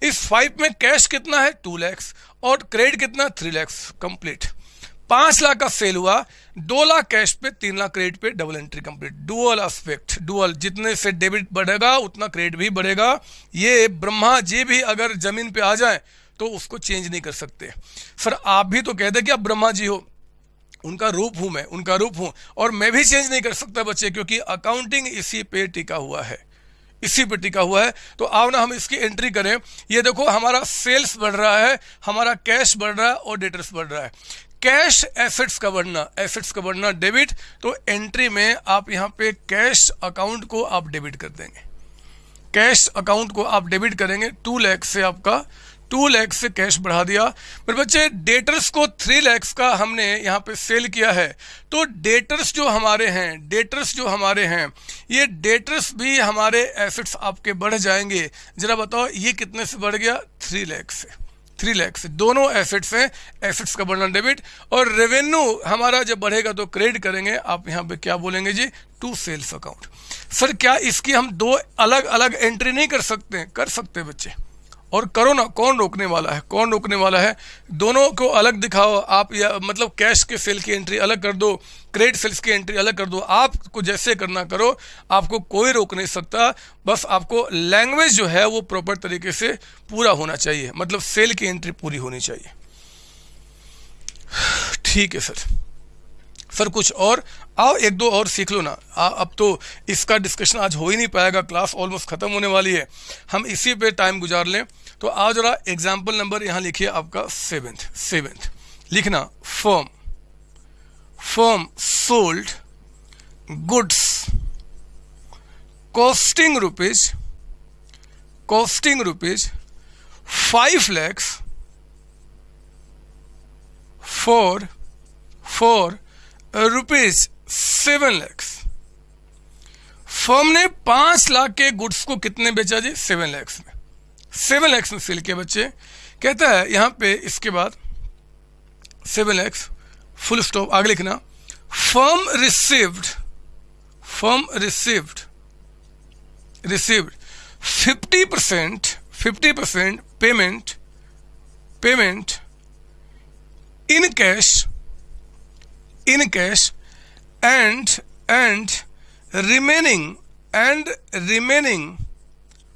A: इस फाइव में कैश कितना है? टू लैक्स और क्रेडिट कितना? थ्री लैक्स कंप्लीट पाँच लाख का सेल हुआ, दो लाख कैश पे, तीन लाख क्रेडिट पे double entry complete dual aspect dual जितने से डेबिट बढ़ेगा, उतना क्रेडिट भी बढ़ेगा. ये ब्रह्मा जी भी अगर ज़मीन पे आ जाए तो उसको चेंज नहीं कर सकते. सर आप भी तो कहते कि आप ब्रह्मा जी हो. उनका रूप हूँ मैं, उनका रूप हूँ. और मैं भी चेंज नहीं कर सकता बच्चे, क्योंकि अकाउंटिंग इसी पे टिका हुआ है. इसी पे टिका हुआ है. तो आओ ना हम इसकी एंट्री करें. ये देखो, हमारा सेल्स बढ़ रहा है, हमारा कैश बढ़ रहा है और डेटर्स बढ़ रहा है. कैश एसेट्स का बढ़ना एसेट्स का बढ़ना डेबिट तो एंट्री में आप यहाँ पे कैश अकाउंट को आप डेबिट कर देंगे। कैश अकाउंट को आप डेबिट करेंगे, टू लैख से आपका, टू लैख से कैश बढ़ा दिया। पर बच्चे, डेटर्स को थ्री लैक्स का हमने यहाँ पे सेल किया है। तो डेटर्स जो हमारे हैं, डेटर्स जो हमारे हैं, ये डेटर्स भी हमारे एसेट्स आपके बढ़ जाएँगे। जरा बताओ, ये कितने से बढ़ गया? थ्री लैख से। थ्री लैक्स दोनों एसेट्स हैं एसेट्स का बढ़ना डेबिट और रेवेन्यू हमारा जब बढ़ेगा तो क्रेडिट करेंगे। आप यहाँ पे क्या बोलेंगे जी? टू सेल्स अकाउंट सर क्या इसकी हम दो अलग अलग एंट्री नहीं कर सकते? कर सकते बच्चे। और करो ना, कौन रोकने वाला है? कौन रोकने वाला है? दोनों को अलग दिखाओ। आप या मतलब कैश के सेल की एंट्री अलग कर दो क्रेडिट सेल्स की एंट्री अलग कर दो। आपको जैसे करना करो, आपको कोई रोक नहीं सकता। बस आपको लैंग्वेज जो है वो प्रॉपर तरीके से पूरा होना चाहिए। मतलब सेल की एंट्री पूरी होनी चाहिए। ठीक है सर। सर कुछ और। आओ एक दो और सीख लो ना। आ, अब तो इसका डिस्कशन आज हो ही नहीं पाएगा। क्लास ऑलमोस्ट ख़त्म होने वाली है। हम इसी पे टाइम गुजार लें। तो आज जरा एग्ज़ाम्पल नंबर यहाँ लिखिए आपका सेवेंथ सेवेंथ लिखना firm firm sold goods costing rupees costing rupees five lakhs four for rupees seven lakhs firm ने पाँच लाख के गुड्स को कितने बेचा जी? सेवन लैक्स में। सेवन लैक्स में सेल किया बच्चे। कहता है, यहाँ पे इसके बाद सेवन लैक्स फुल स्टॉप आगे लिखना। Firm received firm received received fifty percent fifty percent payment payment in cash in cash and and remaining and remaining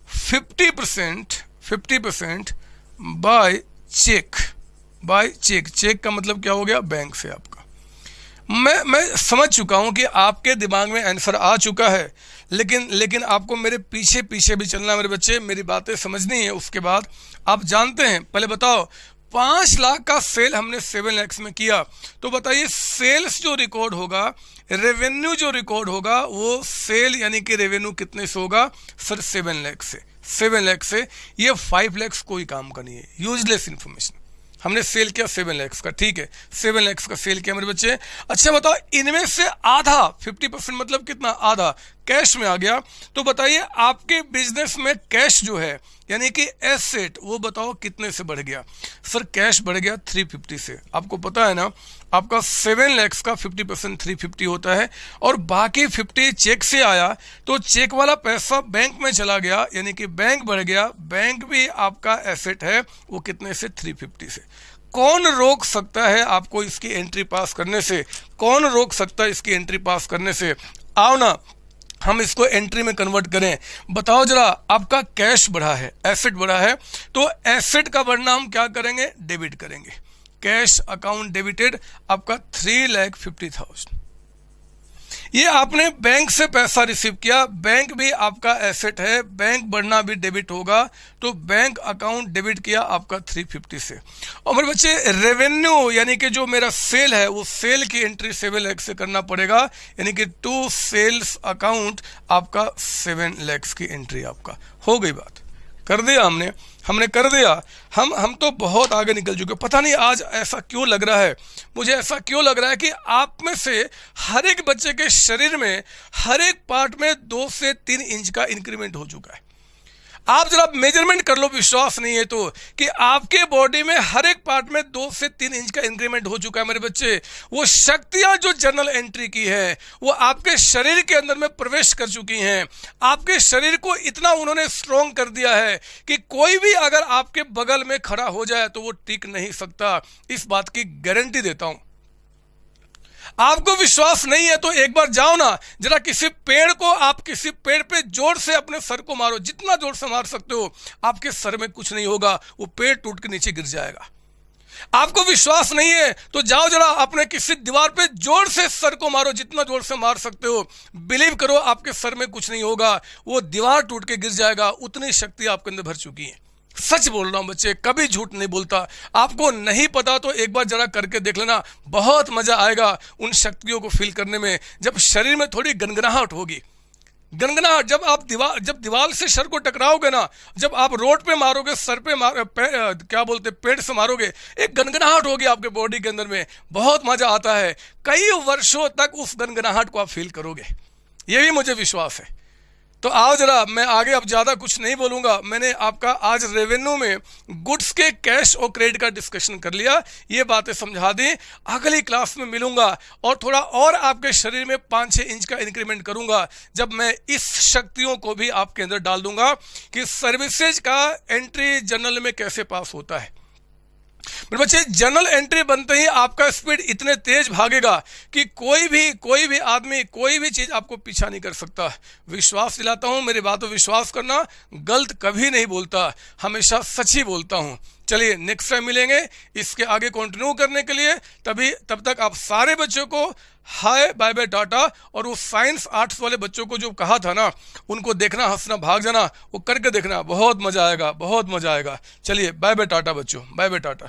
A: 50% 50% by cheque by cheque cheque का मतलब क्या हो गया? बैंक से आपका। मैं मैं समझ चुका हूँ कि आपके दिमाग में आंसर आ चुका है, लेकिन लेकिन आपको मेरे पीछे पीछे भी चलना मेरे बच्चे। मेरी बातें समझनी है, उसके बाद आप जानते हैं। पहले बताओ पाँच लाख का सेल हमने सेवन लैक्स में किया। तो बताइए सेल्स जो रिकॉर्ड होगा रेवेन्यू जो रिकॉर्ड होगा, वो सेल यानी कि रेवेन्यू कितने से होगा? सर सेवन लैक्स से। सेवन लैक्स से ये फाइव लैक्स कोई काम का नहीं है। यूजलेस इंफॉर्मेशन हमने सेल किया सेवन लैक्स का, ठीक है? सेवन लैक्स का सेल किया मेरे बच्चे। अच्छा बताओ, इनमें से आधा, फिफ्टी परसेंट मतलब कितना? आधा। कैश में आ गया। तो बताइए, आपके बिज़नेस में कैश जो है, यानी कि एसेट, वो बताओ कितने से बढ़ गया? सर, कैश बढ़ गया 350 से। आपको पता है ना आपका सेवन लैक्स का 50 परसेंट थ्री फिफ्टी होता है और बाकी 50 चेक से आया तो चेक वाला पैसा बैंक में चला गया, यानी कि बैंक बढ़ गया। बैंक भी आपका एसेट है, वो कितने से? 350 से। कौन रोक सकता है आपको इसकी एंट्री पास करने से? कौन रोक सकता है इसकी एंट्री पास करने से? आओ ना, हम इसको एंट्री में कन्वर्ट करें। बताओ जरा, आपका कैश बढ़ा है एसेट बढ़ा है तो एसेट का बढ़ना हम क्या करेंगे? डेबिट करेंगे। कैश अकाउंट डेबिटेड आपका थ्री लैख फिफ्टी थाउज़ेंड ये आपने बैंक से पैसा रिसीव किया, बैंक भी आपका एसेट है, बैंक बढ़ना भी डेबिट होगा तो बैंक अकाउंट डेबिट किया आपका 350 से। और मेरे बच्चे रेवेन्यू यानी कि जो मेरा सेल है, वो सेल की एंट्री सेवन लैक्स से करना पड़ेगा, यानी कि टू सेल्स अकाउंट आपका सेवन लैक्स की एंट्री आपका। हो गई बात। कर दिया हमने हमने कर दिया। हम हम तो बहुत आगे निकल चुके पता नहीं आज ऐसा क्यों लग रहा है। मुझे ऐसा क्यों लग रहा है कि आप में से हर एक बच्चे के शरीर में, हर एक पार्ट में दो से तीन इंच का इंक्रीमेंट हो चुका है। आप जरा मेज़रमेंट कर लो, विश्वास नहीं है तो कि आपके बॉडी में हर एक पार्ट में दो से तीन इंच का इंक्रीमेंट हो चुका है मेरे बच्चे। वो शक्तियाँ जो जनरल एंट्री की है, वो आपके शरीर के अंदर में प्रवेश कर चुकी हैं। आपके शरीर को इतना उन्होंने स्ट्रोंग कर दिया है कि कोई भी अगर आपके बगल में खड़ा हो जाए तो वो टिक नहीं सकता। इस बात की गारंटी देता हूँ। आपको विश्वास नहीं है तो एक बार जाओ ना, जरा किसी पेड़ को आप किसी पेड़ पे ज़ोर से अपने सर को मारो, जितना ज़ोर से मार सकते हो, आपके सर में कुछ नहीं होगा, वो पेड़ टूट के नीचे गिर जाएगा। आपको विश्वास नहीं है तो जाओ जरा अपने किसी दीवार पे ज़ोर से सर को मारो, जितना ज़ोर से मार सकते हो। बिलीव करो, आपके सर में कुछ नहीं होगा, वो दीवार टूट के गिर जाएगा, उतनी शक्ति आपके अंदर भर चुकी है। सच बोल रहा हूँ बच्चे कभी झूठ नहीं बोलता। आपको नहीं पता तो एक बार जरा करके देख लेना बहुत मज़ा आएगा उन शक्तियों को फील करने में जब शरीर में थोड़ी गनगनाहट होगी। गनगनाहट जब आप दीवार जब दीवार से सर को टकराओगे ना जब आप रोड पे मारोगे सर पे मार पे, क्या बोलते पेड़ से मारोगे एक गनगनाहट होगी आपके बॉडी के अंदर में। बहुत मज़ा आता है। कई वर्षों तक उस गनगनाहट को आप फील करोगे। ये भी मुझे विश्वास है। तो आओ जरा, मैं आगे अब ज़्यादा कुछ नहीं बोलूँगा। मैंने आपका आज रेवेन्यू में गुड्स के कैश और क्रेडिट का डिस्कशन कर लिया। ये बातें समझा दी। अगली क्लास में मिलूँगा और थोड़ा और आपके शरीर में पाँच छः इंच का इंक्रीमेंट करूँगा, जब मैं इस शक्तियों को भी आपके अंदर डाल दूँगा कि सर्विसेज़ का एंट्री जनरल में कैसे पास होता है। मेरे बच्चे जनरल एंट्री बनते ही आपका स्पीड इतने तेज भागेगा कि कोई भी कोई भी आदमी, कोई भी चीज़ आपको पीछा नहीं कर सकता। विश्वास दिलाता हूँ, मेरी बातों विश्वास करना गलत कभी नहीं बोलता, हमेशा सच ही बोलता हूँ। चलिए नेक्स्ट टाइम मिलेंगे। इसके आगे कंटिन्यू करने के लिए तभी, तब तक आप सारे बच्चों को हाय बाय बाय टाटा और वो साइंस आर्ट्स वाले बच्चों को जो कहा था ना, उनको देखना, हंसना, भाग जाना, वो करके देखना। बहुत मज़ा आएगा, बहुत मज़ा आएगा। चलिए बाय बाय टाटा बच्चों बाय बाय टाटा